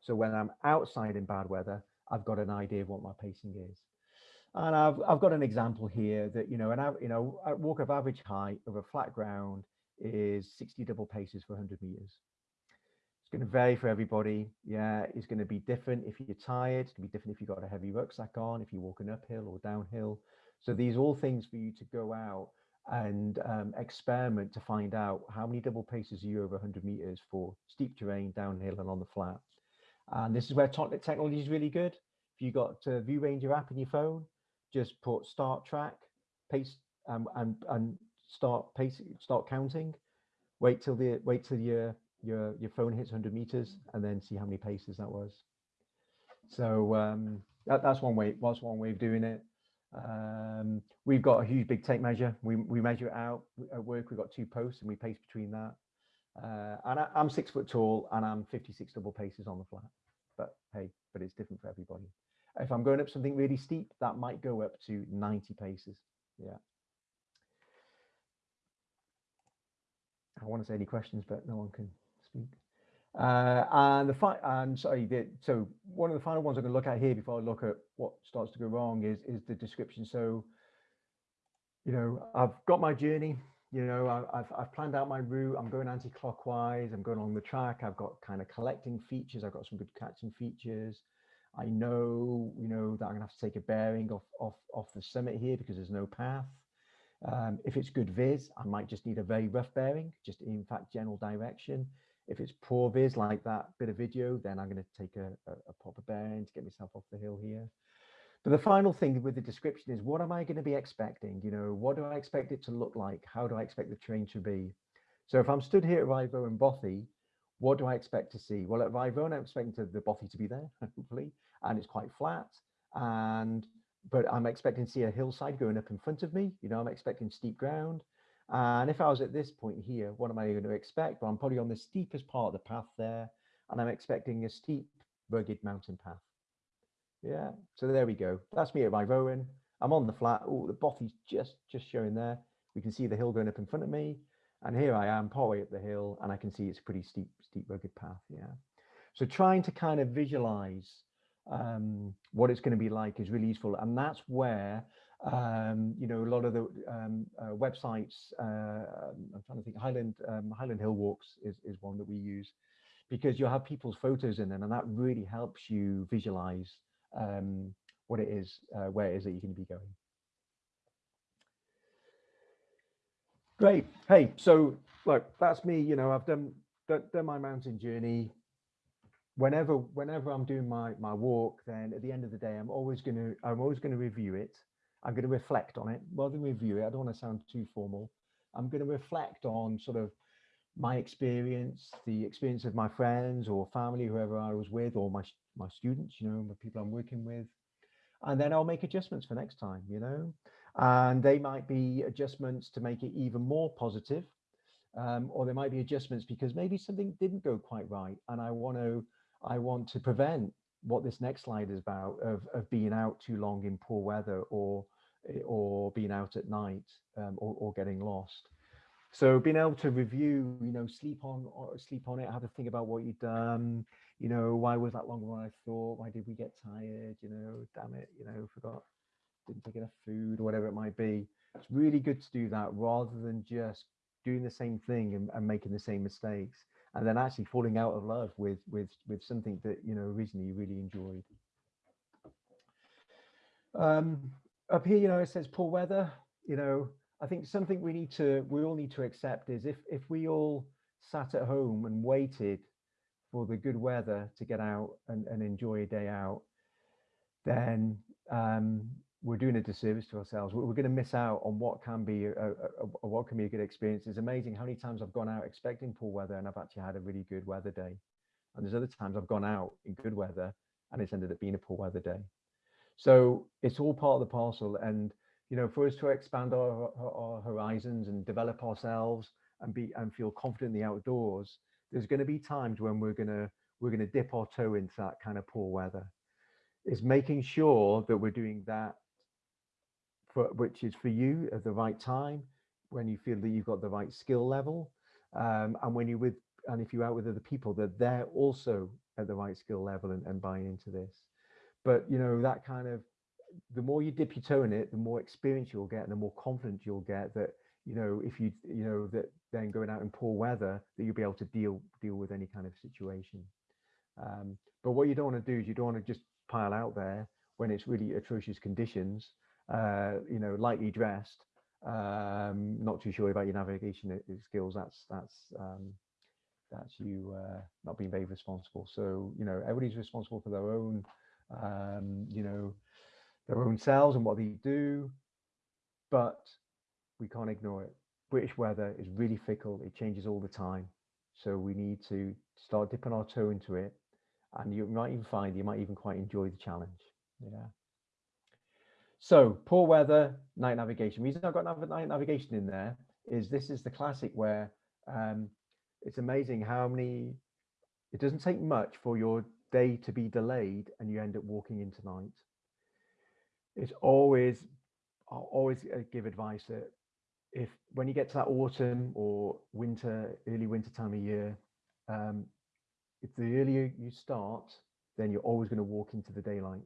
So when I'm outside in bad weather, I've got an idea of what my pacing is. And I've, I've got an example here that, you know, an, you know, a walk of average height over flat ground is 60 double paces for 100 meters. It's going to vary for everybody. Yeah, it's going to be different if you're tired. It's going to be different if you've got a heavy rucksack on, if you're walking uphill or downhill. So these are all things for you to go out and um, experiment to find out how many double paces are you over 100 meters for steep terrain, downhill and on the flat. And this is where technology is really good. If you've got uh, ViewRanger app in your phone, just put start track, pace, um, and and start pacing, start counting. Wait till the wait till your your your phone hits 100 meters, and then see how many paces that was. So um, that, that's one way. That's one way of doing it. Um, we've got a huge big tape measure. We we measure it out at work. We've got two posts, and we pace between that. Uh, and I, I'm six foot tall, and I'm 56 double paces on the flat. But hey, but it's different for everybody. If I'm going up something really steep, that might go up to 90 paces. Yeah. I want to say any questions, but no one can. Uh, and the and sorry, the, so one of the final ones I'm going to look at here before I look at what starts to go wrong is is the description. So, you know, I've got my journey. You know, I, I've I've planned out my route. I'm going anti-clockwise. I'm going along the track. I've got kind of collecting features. I've got some good catching features. I know, you know, that I'm gonna have to take a bearing off off off the summit here because there's no path. Um, if it's good viz, I might just need a very rough bearing, just in fact general direction. If it's poor viz like that bit of video, then I'm going to take a, a, a proper bearing to get myself off the hill here. But the final thing with the description is what am I going to be expecting? You know, what do I expect it to look like? How do I expect the terrain to be? So if I'm stood here at Ryvoan Bothy, what do I expect to see? Well, at Ryvoan, I'm expecting to, the Bothy to be there, hopefully, and it's quite flat. And but I'm expecting to see a hillside going up in front of me. You know, I'm expecting steep ground. And if I was at this point here, what am I going to expect? Well, I'm probably on the steepest part of the path there, and I'm expecting a steep, rugged mountain path. Yeah, so there we go. That's me at Ryvoan. I'm on the flat. Oh, the Bothy's just just showing there. We can see the hill going up in front of me. And here I am, partway up the hill, and I can see it's a pretty steep, steep, rugged path. Yeah. So trying to kind of visualize um, what it's going to be like is really useful. And that's where, um, you know, a lot of the um, uh, websites, uh, I'm trying to think, Highland, um, Highland Hill Walks is, is one that we use because you'll have people's photos in them and that really helps you visualize um, what it is, uh, where it is that you're going to be going. Great. Hey, so look, that's me. You know, I've done done, done my mountain journey. Whenever whenever I'm doing my my walk, then at the end of the day, I'm always going to I'm always going to review it. I'm going to reflect on it rather than review it. I don't want to sound too formal. I'm going to reflect on sort of my experience, the experience of my friends or family, whoever I was with, or my my students, you know, the people I'm working with, and then I'll make adjustments for next time. You know, and they might be adjustments to make it even more positive um, or there might be adjustments because maybe something didn't go quite right and i want to i want to prevent what this next slide is about of, of being out too long in poor weather or eh, or being out at night um, or, or getting lost. So being able to review you know sleep on or sleep on it have to think about what you've done you know why was that longer than i thought? Why did we get tired? You know damn it you know forgot didn't take enough food or whatever it might be. It's really good to do that rather than just doing the same thing and, and making the same mistakes and then actually falling out of love with with with something that you know originally you really enjoyed. Um, up here, you know, it says poor weather. You know, I think something we need to we all need to accept is if if we all sat at home and waited for the good weather to get out and, and enjoy a day out, then um, we're doing a disservice to ourselves. We're, going to miss out on what can be a, a, a, what can be a good experience. It's amazing how many times I've gone out expecting poor weather and I've actually had a really good weather day. And there's other times I've gone out in good weather and it's ended up being a poor weather day. So it's all part of the parcel. And you know, for us to expand our, our horizons and develop ourselves and be and feel confident in the outdoors, there's going to be times when we're going to we're going to dip our toe into that kind of poor weather. Is making sure that we're doing that for which is for you at the right time when you feel that you've got the right skill level um, and when you're with and if you're out with other people that they're also at the right skill level and, and buying into this. But you know that kind of the more you dip your toe in it the more experience you'll get and the more confident you'll get that you know if you you know that then going out in poor weather that you'll be able to deal deal with any kind of situation. Um, but what you don't want to do is you don't want to just pile out there when it's really atrocious conditions you know, lightly dressed, um, not too sure about your navigation skills, that's that's um, that's you uh, not being very responsible. So you know, everybody's responsible for their own, um, you know, their own selves and what they do, but we can't ignore it. British weather is really fickle; it changes all the time. So we need to start dipping our toe into it, and you might even find you might even quite enjoy the challenge. Yeah. So poor weather, night navigation. The reason I've got night navigation in there is this is the classic where um, it's amazing how many, it doesn't take much for your day to be delayed and you end up walking into night. It's always, I'll always uh, give advice that if when you get to that autumn or winter, early winter time of year, um, if the earlier you start, then you're always going to walk into the daylight.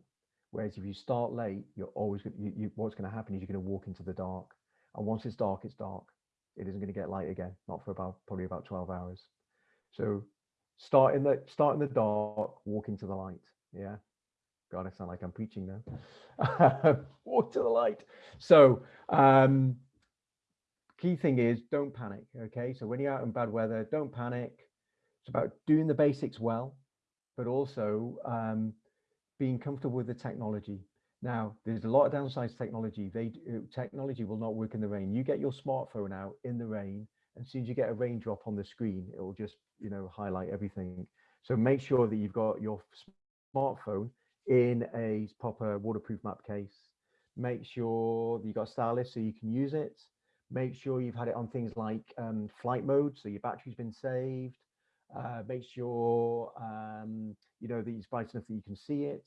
Whereas if you start late, you're always going you, you, what's going to happen is you're going to walk into the dark. And once it's dark, it's dark. It isn't going to get light again, not for about probably about 12 hours. So start in the start in the dark, walk into the light. Yeah. God, I sound like I'm preaching now. walk to the light. So um, key thing is don't panic. Okay. So when you're out in bad weather, don't panic. It's about doing the basics well, but also um, being comfortable with the technology. Now, there's a lot of downsides to technology. They uh, technology will not work in the rain. You get your smartphone out in the rain, and as soon as you get a raindrop on the screen, it will just you know highlight everything. So make sure that you've got your smartphone in a proper waterproof map case. Make sure you've got a stylus so you can use it. Make sure you've had it on things like um, flight mode, so your battery's been saved. Uh, make sure um, you know that it's bright enough that you can see it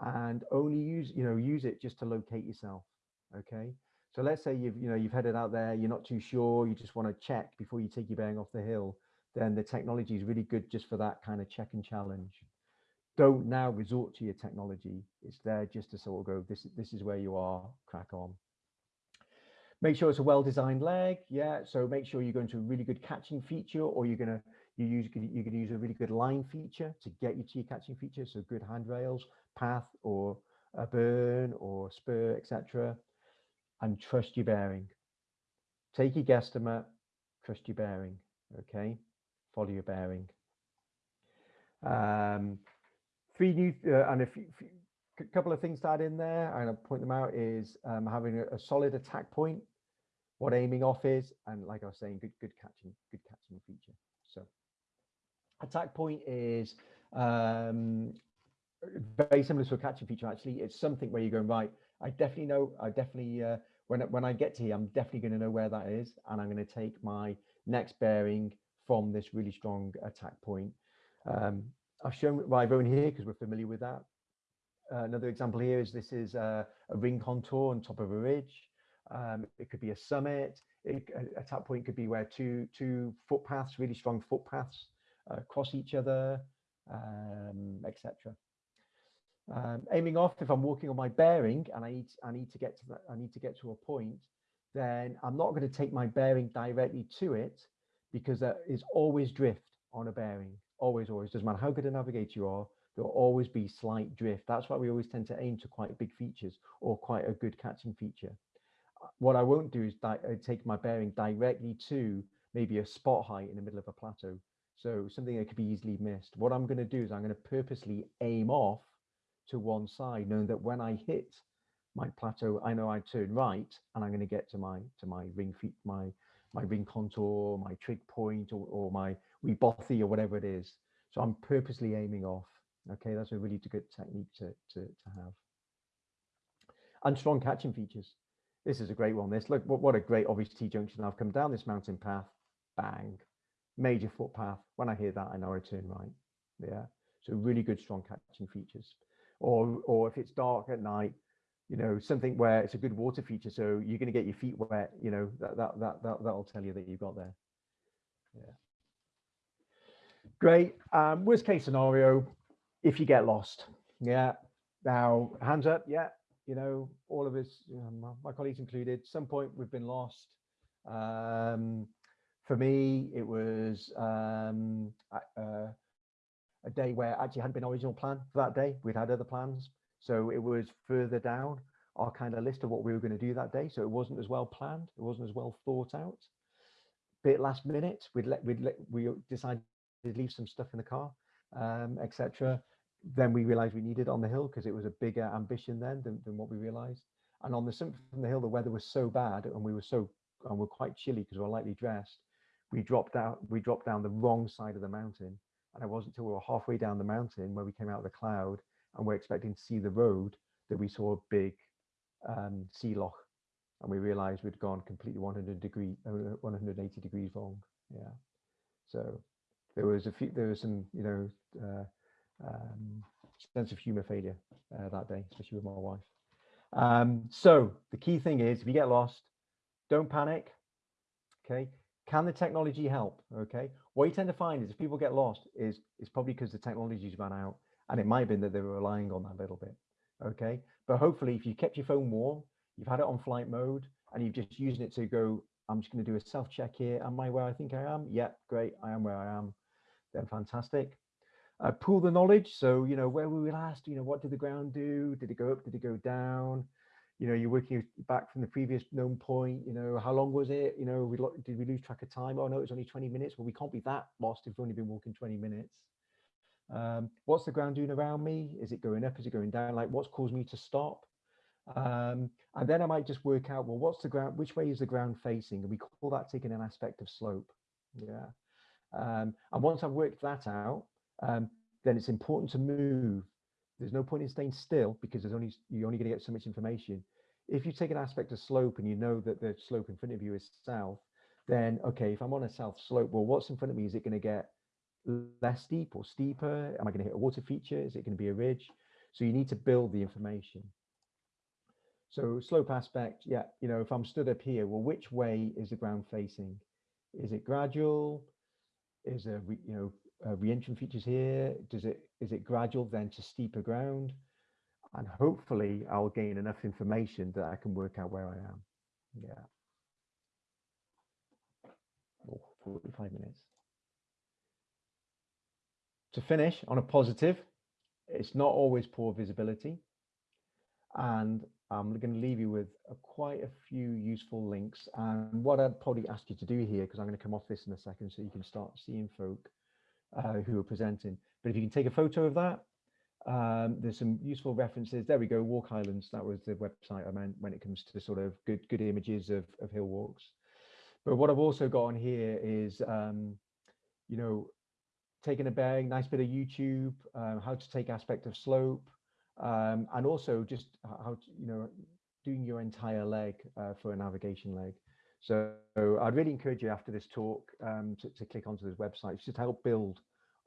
and only use you know use it just to locate yourself okay? So let's say you've you know you've headed out there you're not too sure you just want to check before you take your bearing off the hill then the technology is really good just for that kind of check and challenge. Don't now resort to your technology it's there just to sort of go this this is where you are crack on. Make sure it's a well designed leg yeah so make sure you're going to a really good catching feature or you're going to you use you can use a really good line feature to get your your catching feature so good handrails path or a burn or spur, etc. And trust your bearing. Take your guesstimate, trust your bearing. Okay, follow your bearing. Um, three new uh, and a few, few, couple of things to add in there. And I'll point them out is um, having a, a, solid attack point, what aiming off is, and like I was saying, good good catching, good catching feature. Attack point is um, very similar to a catching feature actually. It's something where you're going right i definitely know i definitely uh, when when i get to here i'm definitely going to know where that is and i'm going to take my next bearing from this really strong attack point. Um, i've shown Ryvoan here because we're familiar with that. Uh, another example here is this is a, a, ring contour on top of a ridge. Um, it could be a summit. It, a attack point could be where two two footpaths really strong footpaths uh, cross each other um, etc um, aiming off, if I'm walking on my bearing and I need, I need to get to that, I need to get to a point, then I'm not going to take my bearing directly to it because there is always drift on a bearing. Always, always. Doesn't matter how good a navigator you are, there'll always be slight drift. That's why we always tend to aim to quite big features or quite a good catching feature. Uh, what I won't do is uh, take my bearing directly to maybe a spot height in the middle of a plateau. So something that could be easily missed. What I'm going to do is I'm going to purposely aim off to one side, knowing that when I hit my plateau, I know I turn right and I'm going to get to my to my ring feet, my my ring contour, my trig point, or, or my bothy or whatever it is. So I'm purposely aiming off. Okay, that's a really good technique to, to, to have. And strong catching features. This is a great one. This look what, what a great obvious T junction. I've come down this mountain path, bang, major footpath. When I hear that, I know I turn right. Yeah. So really good strong catching features. Or or if it's dark at night you know something where it's a good water feature so you're going to get your feet wet you know that that that, that that'll tell you that you've got there. Yeah. Great. Um worst case scenario if you get lost. Yeah. Now hands up. Yeah. You know all of us you know, my colleagues included some point we've been lost. Um for me it was um uh, a day where actually hadn't been original plan for that day. We'd had other plans. So it was further down our kind of list of what we were going to do that day. So it wasn't as well planned. It wasn't as well thought out. Bit last minute, we'd let we'd let we decided to leave some stuff in the car, um, etc. Then we realized we needed on the hill because it was a bigger ambition then than, than what we realized. And on the summit from the hill, the weather was so bad and we were so and we're quite chilly because we we're lightly dressed. We dropped out, we dropped down the wrong side of the mountain and it wasn't until we were halfway down the mountain where we came out of the cloud and we're expecting to see the road that we saw a big um, sea loch and we realized we'd gone completely 100 degree, uh, 180 degrees wrong. Yeah. So there was a few, there was some, you know, uh, um, sense of humor failure uh, that day, especially with my wife. Um, so the key thing is if you get lost, don't panic. Okay. Can the technology help? Okay. what you tend to find is if people get lost is it's probably because the technology's run out and it might have been that they were relying on that a little bit. Okay. But hopefully if you kept your phone warm, you've had it on flight mode and you've just using it to go, I'm just going to do a self check here. Am I where I think I am? Yeah, great. I am where I am. Then fantastic. Uh, pool the knowledge. So, you know, where were we last? You know, what did the ground do? Did it go up? Did it go down? You know, you're working back from the previous known point. You know, how long was it? You know, we did we lose track of time? Oh no, it was only 20 minutes. Well, we can't be that lost if we've only been walking 20 minutes. Um, what's the ground doing around me? Is it going up? Is it going down? Like, what's caused me to stop? Um, and then I might just work out, well, what's the ground? Which way is the ground facing? And we call that taking an aspect of slope. Yeah. Um, and once I've worked that out, um, then it's important to move. There's no point in staying still because there's only you're only going to get so much information. If you take an aspect of slope and you know that the slope in front of you is south, then okay, if I'm on a south slope, well, what's in front of me? Is it going to get less steep or steeper? Am I going to hit a water feature? Is it going to be a ridge? So you need to build the information. So slope aspect, yeah, you know, if I'm stood up here, well, which way is the ground facing? Is it gradual? Is there, you know, uh, re-entrant features here? Does it is it gradual then to steeper ground? And hopefully I'll gain enough information that I can work out where I am. Yeah. Oh, 45 minutes. To finish on a positive, it's not always poor visibility. And I'm going to leave you with a, quite a few useful links. And what I'd probably ask you to do here, because I'm going to come off this in a second so you can start seeing folk who are presenting. But if you can take a photo of that, um, there's some useful references. There we go, Walk Highlands. That was the website I meant when it comes to sort of good good images of, of hill walks. But what I've also got on here is, um, you know, taking a bearing, nice bit of YouTube, um, how to take aspect of slope, um, and also just how to, you know, doing your entire leg uh, for a navigation leg. So I'd really encourage you after this talk um, to, to, click onto this website just to help build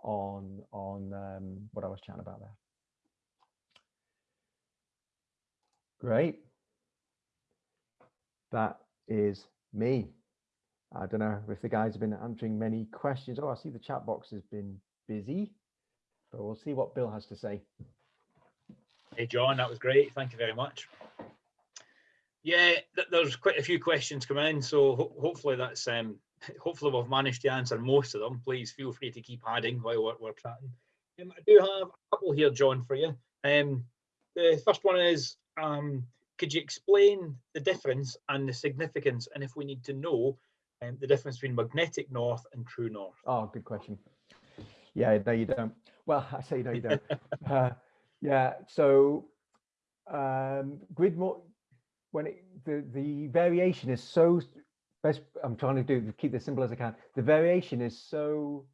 on, on um, what I was chatting about there. Great. That is me. I don't know if the guys have been answering many questions. Oh, I see the chat box has been busy, but we'll see what Bill has to say. Hey, John, that was great. Thank you very much. Yeah, th there's quite a few questions coming in, so ho hopefully that's um, hopefully we've managed to answer most of them. Please feel free to keep adding while we're, we're chatting. Um, I do have a couple here, John, for you. Um, the first one is, um, could you explain the difference and the significance, and if we need to know um, the difference between magnetic north and true north? Oh, good question. Yeah, no, you don't. Well, I say no, you don't. uh, yeah, so um, grid more when it, the the variation is so best. I'm trying to do keep this simple as I can. The variation is so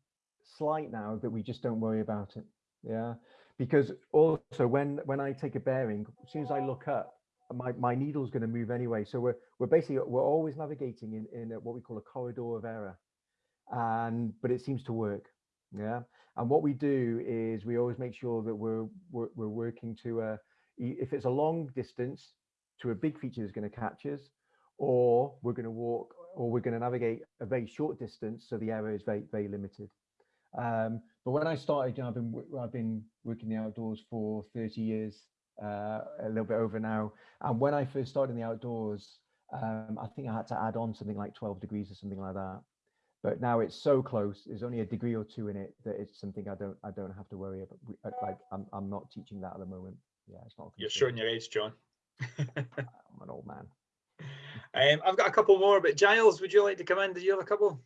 slight now that we just don't worry about it. Yeah, because also when when I take a bearing, as soon as I look up, my my needle's going to move anyway. So we're we're basically we're always navigating in in what we call a corridor of error, and but it seems to work. Yeah, and what we do is we always make sure that we're we're, we're working to a if it's a long distance to a big feature that's going to catch us, or we're going to walk or we're going to navigate a very short distance, so the error is very very limited. Um, but when I started, you know, I've been I've been working the outdoors for 30 years, uh, a little bit over now. And when I first started in the outdoors, um, I think I had to add on something like 12 degrees or something like that but now it's so close there's only a degree or two in it that it's something i don't i don't have to worry about like i'm, I'm not teaching that at the moment yeah it's not you're showing your age john i'm an old man. Um, i've got a couple more but giles would you like to come in? Did you have a couple?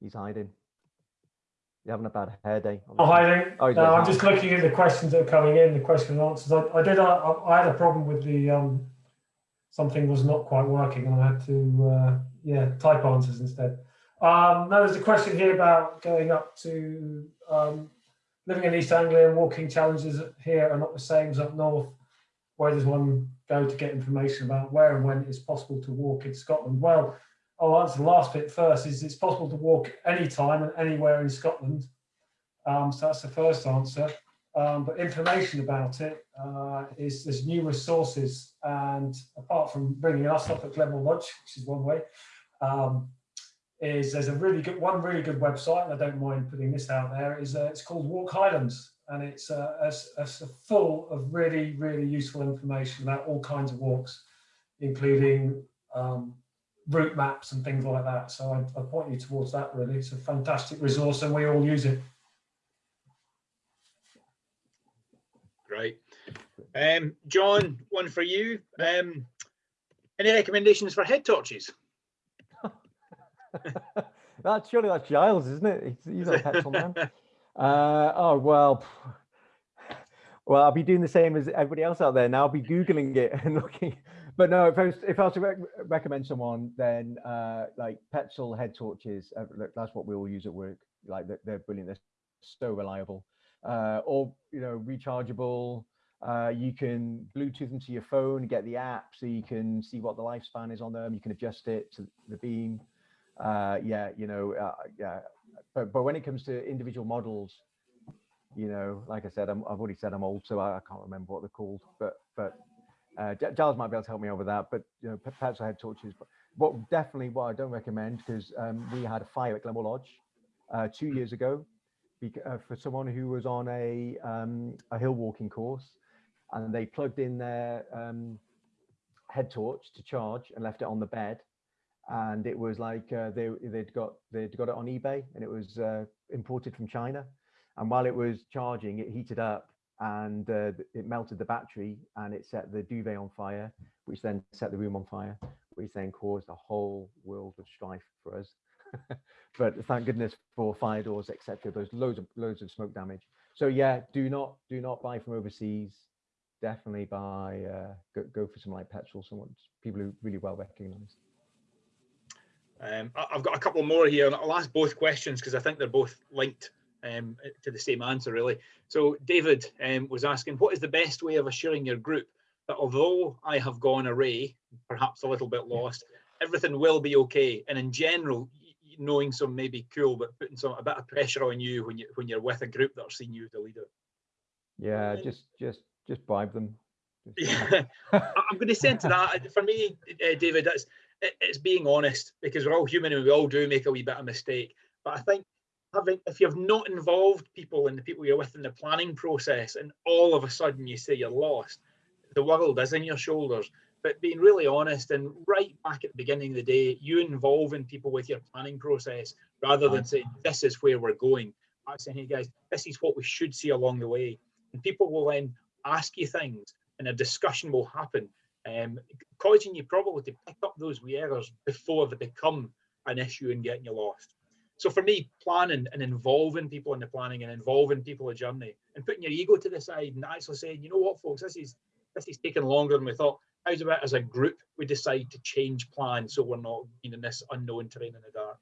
He's hiding. You're having a bad hair day. Oh hiding oh, no, i'm just looking at the questions that are coming in the question and answers. I, I did I, I had a problem with the um something was not quite working and i had to uh yeah, type answers instead. Um, now there's a question here about going up to um, living in East Anglia and walking challenges here are not the same as up north. Where does one go to get information about where and when it's possible to walk in Scotland? Well, I'll answer the last bit first. Is it's possible to walk anytime and anywhere in Scotland. Um, so that's the first answer. Um, but information about it uh, is there's numerous sources. And apart from bringing us up at Glenmore Lodge, which is one way, um, is there's a really good one really good website, and I don't mind putting this out there. Is uh, it's called Walk Highlands, and it's uh, it's, it's full of really really useful information about all kinds of walks, including um, route maps and things like that. So I, I point you towards that. Really, it's a fantastic resource, and we all use it. Great. Um, John, one for you. Um, any recommendations for head torches? that's surely that's Giles, isn't it? He's, he's a Petzl man. Uh, oh well, well I'll be doing the same as everybody else out there now. I'll be googling it and looking. But no, if I was if I was to rec recommend someone, then uh, like Petzl head torches. Uh, look, that's what we all use at work. Like they're, they're brilliant. They're so reliable. Uh, or you know rechargeable. Uh, you can Bluetooth them to your phone, get the app, so you can see what the lifespan is on them. You can adjust it to the beam uh, yeah, you know, uh, yeah. But, but when it comes to individual models, you know, like I said, i have already said I'm old, so I, I, can't remember what they're called. But but uh, Giles might be able to help me over that. But you know, perhaps I had torches. But what definitely what I don't recommend because um, we had a fire at Glenmore Lodge uh, two years ago uh, for someone who was on a um, a hill walking course, and they plugged in their um, head torch to charge and left it on the bed and it was like uh, they they'd got they'd got it on eBay and it was uh, imported from China, and while it was charging, it heated up and uh, it melted the battery and it set the duvet on fire, which then set the room on fire, which then caused a whole world of strife for us. but thank goodness for fire doors, etc. There's loads of loads of smoke damage. So yeah, do not do not buy from overseas. Definitely buy uh, go, go for some like Petzl, someone people who really well recognized. Um, I've got a couple more here, and I'll ask both questions because I think they're both linked um, to the same answer, really. So David um, was asking, what is the best way of assuring your group that although I have gone array, perhaps a little bit lost, everything will be okay? And in general, knowing some may be cool, but putting some a bit of pressure on you when you when you're with a group that are seeing you as the leader. Yeah, just just just bribe them. yeah, I'm going to send to that. For me, uh, David, that's it's being honest because we're all human and we all do make a wee bit of mistake. But I think having if you've not involved people and the people you're with in the planning process and all of a sudden you say you're lost, the world is in your shoulders. But being really honest and right back at the beginning of the day, you involving people with your planning process rather than saying this is where we're going. I'm saying, hey guys, this is what we should see along the way. And people will then ask you things and a discussion will happen um, causing you probably to pick up those wee errors before they become an issue and getting you lost. So for me, planning and involving people in the planning and involving people in journey and putting your ego to the side and actually saying, you know what, folks, this is this is taking longer than we thought. How's about as a group we decide to change plans so we're not being in this unknown terrain in the dark.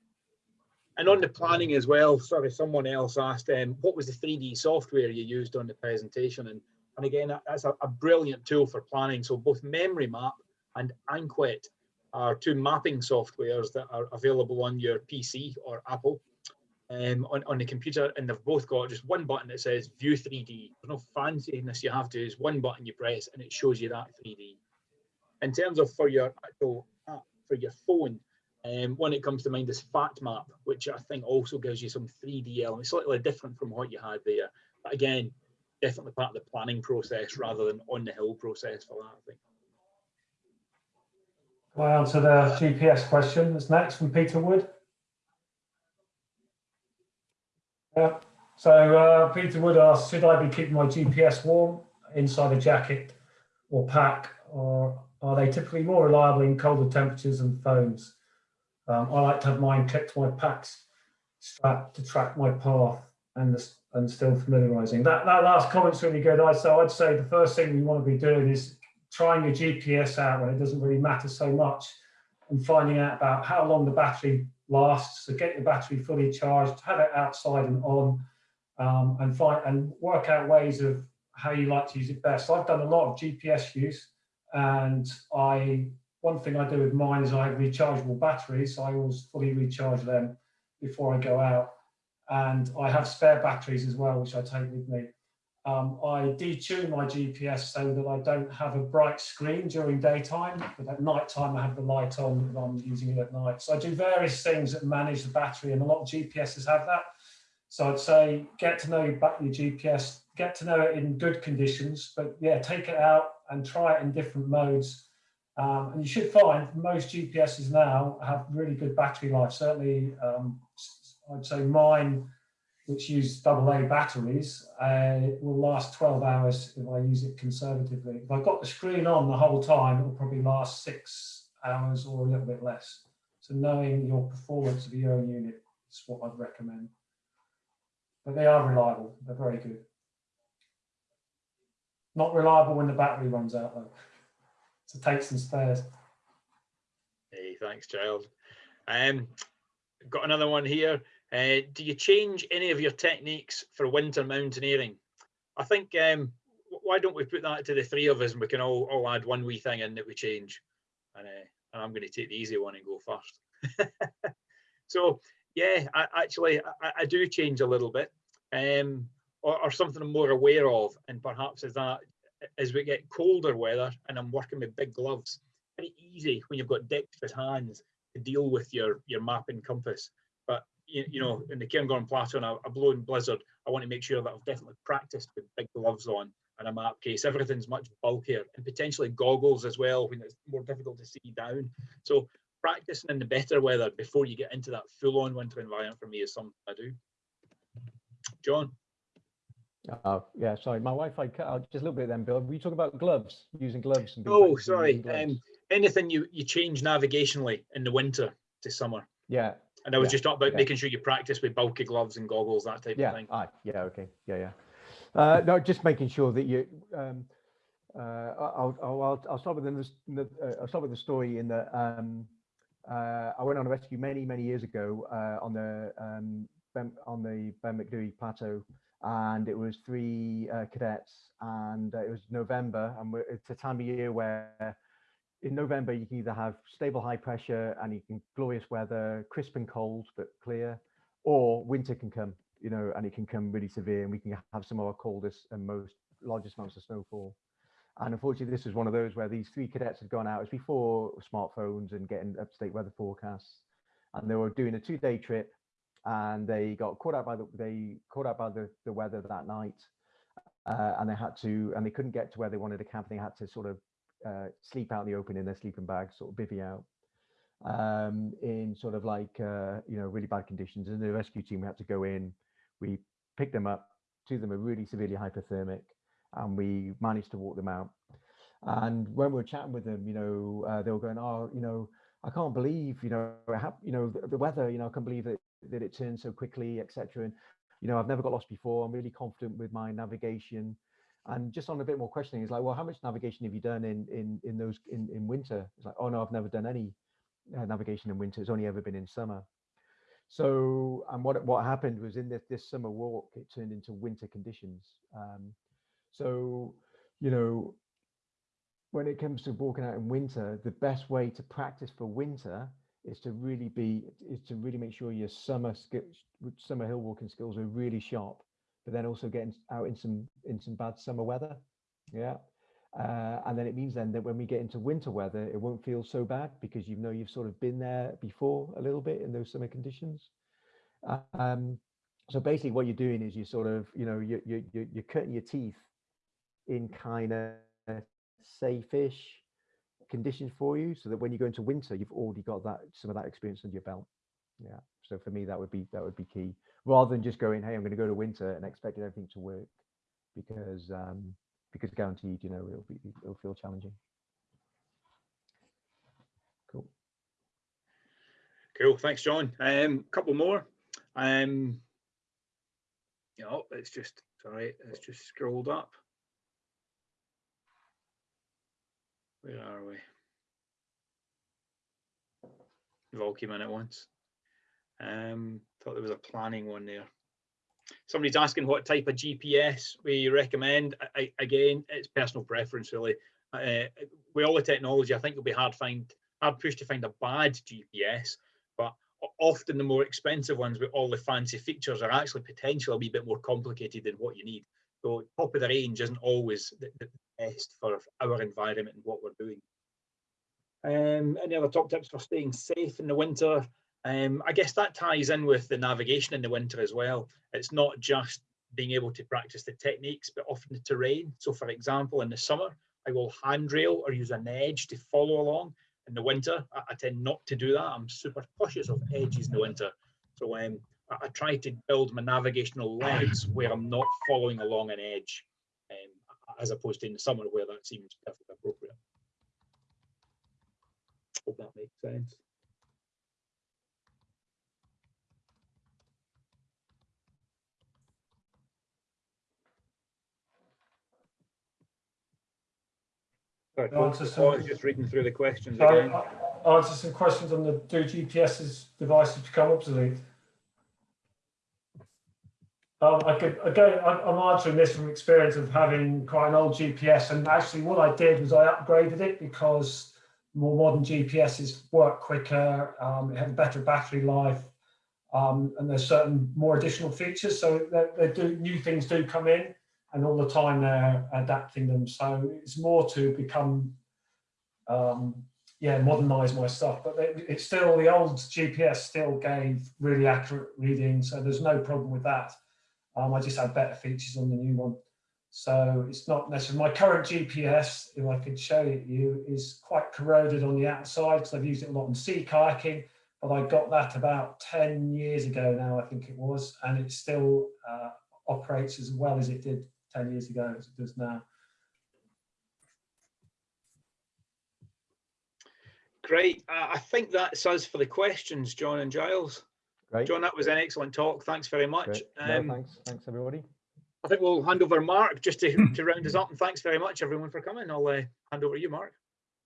And on the planning as well, sorry, someone else asked, um, what was the 3D software you used on the presentation? And and again, that's a, a brilliant tool for planning. So both Memory Map and Anquet are two mapping softwares that are available on your PC or Apple um, on, on the computer. And they've both got just one button that says View 3D. There's no fanciness you have to, is one button you press and it shows you that 3D. In terms of for your actual app, for your phone, um, one it comes to mind is FATMAP, which I think also gives you some 3D elements, slightly different from what you had there. But again, definitely part of the planning process rather than on the hill process for that, I think. Can I answer the GPS question that's next from Peter Wood? Yeah. So uh, Peter Wood asks, should I be keeping my GPS warm inside a jacket or pack, or are they typically more reliable in colder temperatures than phones? Um, I like to have mine clipped to my packs strap to track my path and the, and still familiarizing. That that last comment's really good. I so I'd say the first thing we want to be doing is trying your GPS out when it doesn't really matter so much, and finding out about how long the battery lasts. So get your battery fully charged, have it outside and on, um, and find and work out ways of how you like to use it best. I've done a lot of GPS use, and I one thing I do with mine is I have rechargeable batteries. So I always fully recharge them before I go out and I have spare batteries as well, which I take with me. um, I detune my GPS so that I don't have a bright screen during daytime, but at night time I have the light on if I'm using it at night. So I do various things that manage the battery and a lot of GPSs have that. So I'd say get to know your, your GPS, get to know it in good conditions, but yeah, take it out and try it in different modes. Um, and you should find most GPSs now have really good battery life. Certainly, um, I'd say mine which use AA batteries, uh, will last 12 hours if I use it conservatively. If I've got the screen on the whole time, it will probably last six hours or a little bit less. So knowing your performance of your own unit is what I'd recommend. But they are reliable, they're very good. Not reliable when the battery runs out though. So take some spares. Hey, thanks, Giles. Um, got another one here. Uh, do you change any of your techniques for winter mountaineering? I think, um, why don't we put that to the three of us and we can all, all add one wee thing in that we change. And, uh, and I'm going to take the easy one and go first. so, yeah, I, actually, I, I do change a little bit um, or, or something I'm more aware of. And perhaps is that, as we get colder weather and I'm working with big gloves, very easy when you've got dexterous hands to deal with your, your map and compass. You, you know, in the Cairngorm Plateau and a, a blowing blizzard, I want to make sure that I've definitely practiced with big gloves on and a map case. Everything's much bulkier and potentially goggles as well when it's more difficult to see down. So practicing in the better weather before you get into that full-on winter environment for me is something I do. John, Uh, yeah, sorry, my Wi-Fi cut out just a little bit then, Bill. Were you talking about gloves, using gloves? and oh sorry, gloves? um, anything you you change navigationally in the winter to summer. yeah, And I was Yeah, just talking about yeah. making sure you practice with bulky gloves and goggles, that type of thing. aye, yeah, okay, yeah, yeah. Uh, no, just making sure that you. Um, uh, I'll, I'll, I'll, start with the, the uh, I'll start with the story in that um, uh, I went on a rescue many, many years ago uh, on the um, ben, on the Ben Macdui Plateau, and it was three uh, cadets, and uh, it was November, and we're, it's a time of year where in November you can either have stable high pressure and you can glorious weather, crisp and cold but clear, or winter can come, you know, and it can come really severe, and we can have some of our coldest and most largest amounts of snowfall. And unfortunately, this was one of those where these three cadets had gone out. Was before smartphones and getting up-to-date weather forecasts, and they were doing a two-day trip, and they got caught out by the they caught out by the, the weather that night, uh, and they had to and they couldn't get to where they wanted to camp. They had to sort of uh, sleep out in the open in their sleeping bags, sort of bivvy out um, in sort of like uh, you know really bad conditions. And the rescue team had to go in. We picked them up. Two of them were really severely hypothermic, and we managed to walk them out. And when we were chatting with them, you know, uh, they were going, "Oh, you know, I can't believe, you know, you know, the, the weather. You know, I can't believe that that it turned so quickly, etc." And you know, I've never got lost before. I'm really confident with my navigation. And just on a bit more questioning, it's like, well, how much navigation have you done in in in those in in winter? It's like, oh no, I've never done any uh, navigation in winter. It's only ever been in summer. So, and what what happened was in this this summer walk, it turned into winter conditions. Um, so, you know, when it comes to walking out in winter, the best way to practice for winter is to really be is to really make sure your summer skills, summer hill walking skills are really sharp, but then also getting out in some in some bad summer weather. Yeah. Uh, and then it means then that when we get into winter weather, it won't feel so bad because you know you've sort of been there before a little bit in those summer conditions. Um, so basically, what you're doing is you sort of, you know, you you you you're cutting your teeth in kind of safe-ish conditions for you, so that when you go into winter, you've already got that some of that experience under your belt. Yeah. So for me, that would be that would be key, rather than just going, hey, I'm going to go to winter and expecting everything to work, because um, because guaranteed, you know, it'll be it'll feel challenging. Cool. Cool, thanks, John. Um, couple more. Um, you know, it's just sorry, it's just scrolled up. Where are we? They've all came in at once. Um, thought there was a planning one there. Somebody's asking what type of GPS we recommend. I, again, it's personal preference really. Uh, with all the technology, I think it'll be hard find hard push to find a bad GPS, but often the more expensive ones with all the fancy features are actually potentially a wee bit more complicated than what you need. So top of the range isn't always the, the best for our environment and what we're doing. Um, any other top tips for staying safe in the winter? Um, I guess that ties in with the navigation in the winter as well. It's not just being able to practice the techniques, but often the terrain. So for example, in the summer, I will handrail or use an edge to follow along. In the winter, I, I tend not to do that. I'm super cautious of edges in the winter. So um, I, I try to build my navigational legs where I'm not following along an edge, um, as opposed to in the summer where that seems perfectly appropriate. Hope that makes sense. Sorry, No, it's I was some- just reading through the questions again. Answer some questions on the do GPS's devices become obsolete. Um, I could again, I'm answering this from experience of having quite an old GPS, and actually what I did was I upgraded it because more modern GPSs work quicker, um, it had a better battery life, um, and there's certain more additional features. So they, they do new things do come in, and all the time they're adapting them. So it's more to become um, yeah, modernize my stuff. But it, it's still the old GPS still gave really accurate readings, so there's no problem with that. Um, I just had better features on the new one. So it's not necessarily my current GPS, if I could show it you, is quite corroded on the outside because I've used it a lot in sea kayaking. But I got that about 10 years ago now, I think it was, and it still uh, operates as well as it did 10 years ago as it does now. Great. Uh, I think that's us for the questions, John and Giles. Great. John, that was an excellent talk. Thanks very much. great. No, Um, thanks. Thanks, everybody. I think we'll hand over Mark just to, to round us up. And thanks very much, everyone, for coming. I'll uh, hand over to you, Mark.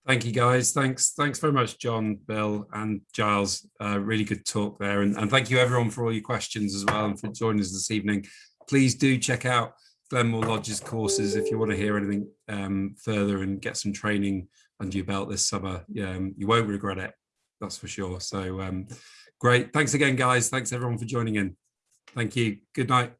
Thank you, guys. Thanks. Thanks very much, John, Bill, and Giles. Uh, really good talk there. And, and thank you, everyone, for all your questions as well and for joining us this evening. Please do check out Glenmore Lodge's courses if you want to hear anything um, further and get some training under your belt this summer. Um, you won't regret it, that's for sure. So um, great. Thanks again, guys. Thanks, everyone, for joining in. Thank you. Good night.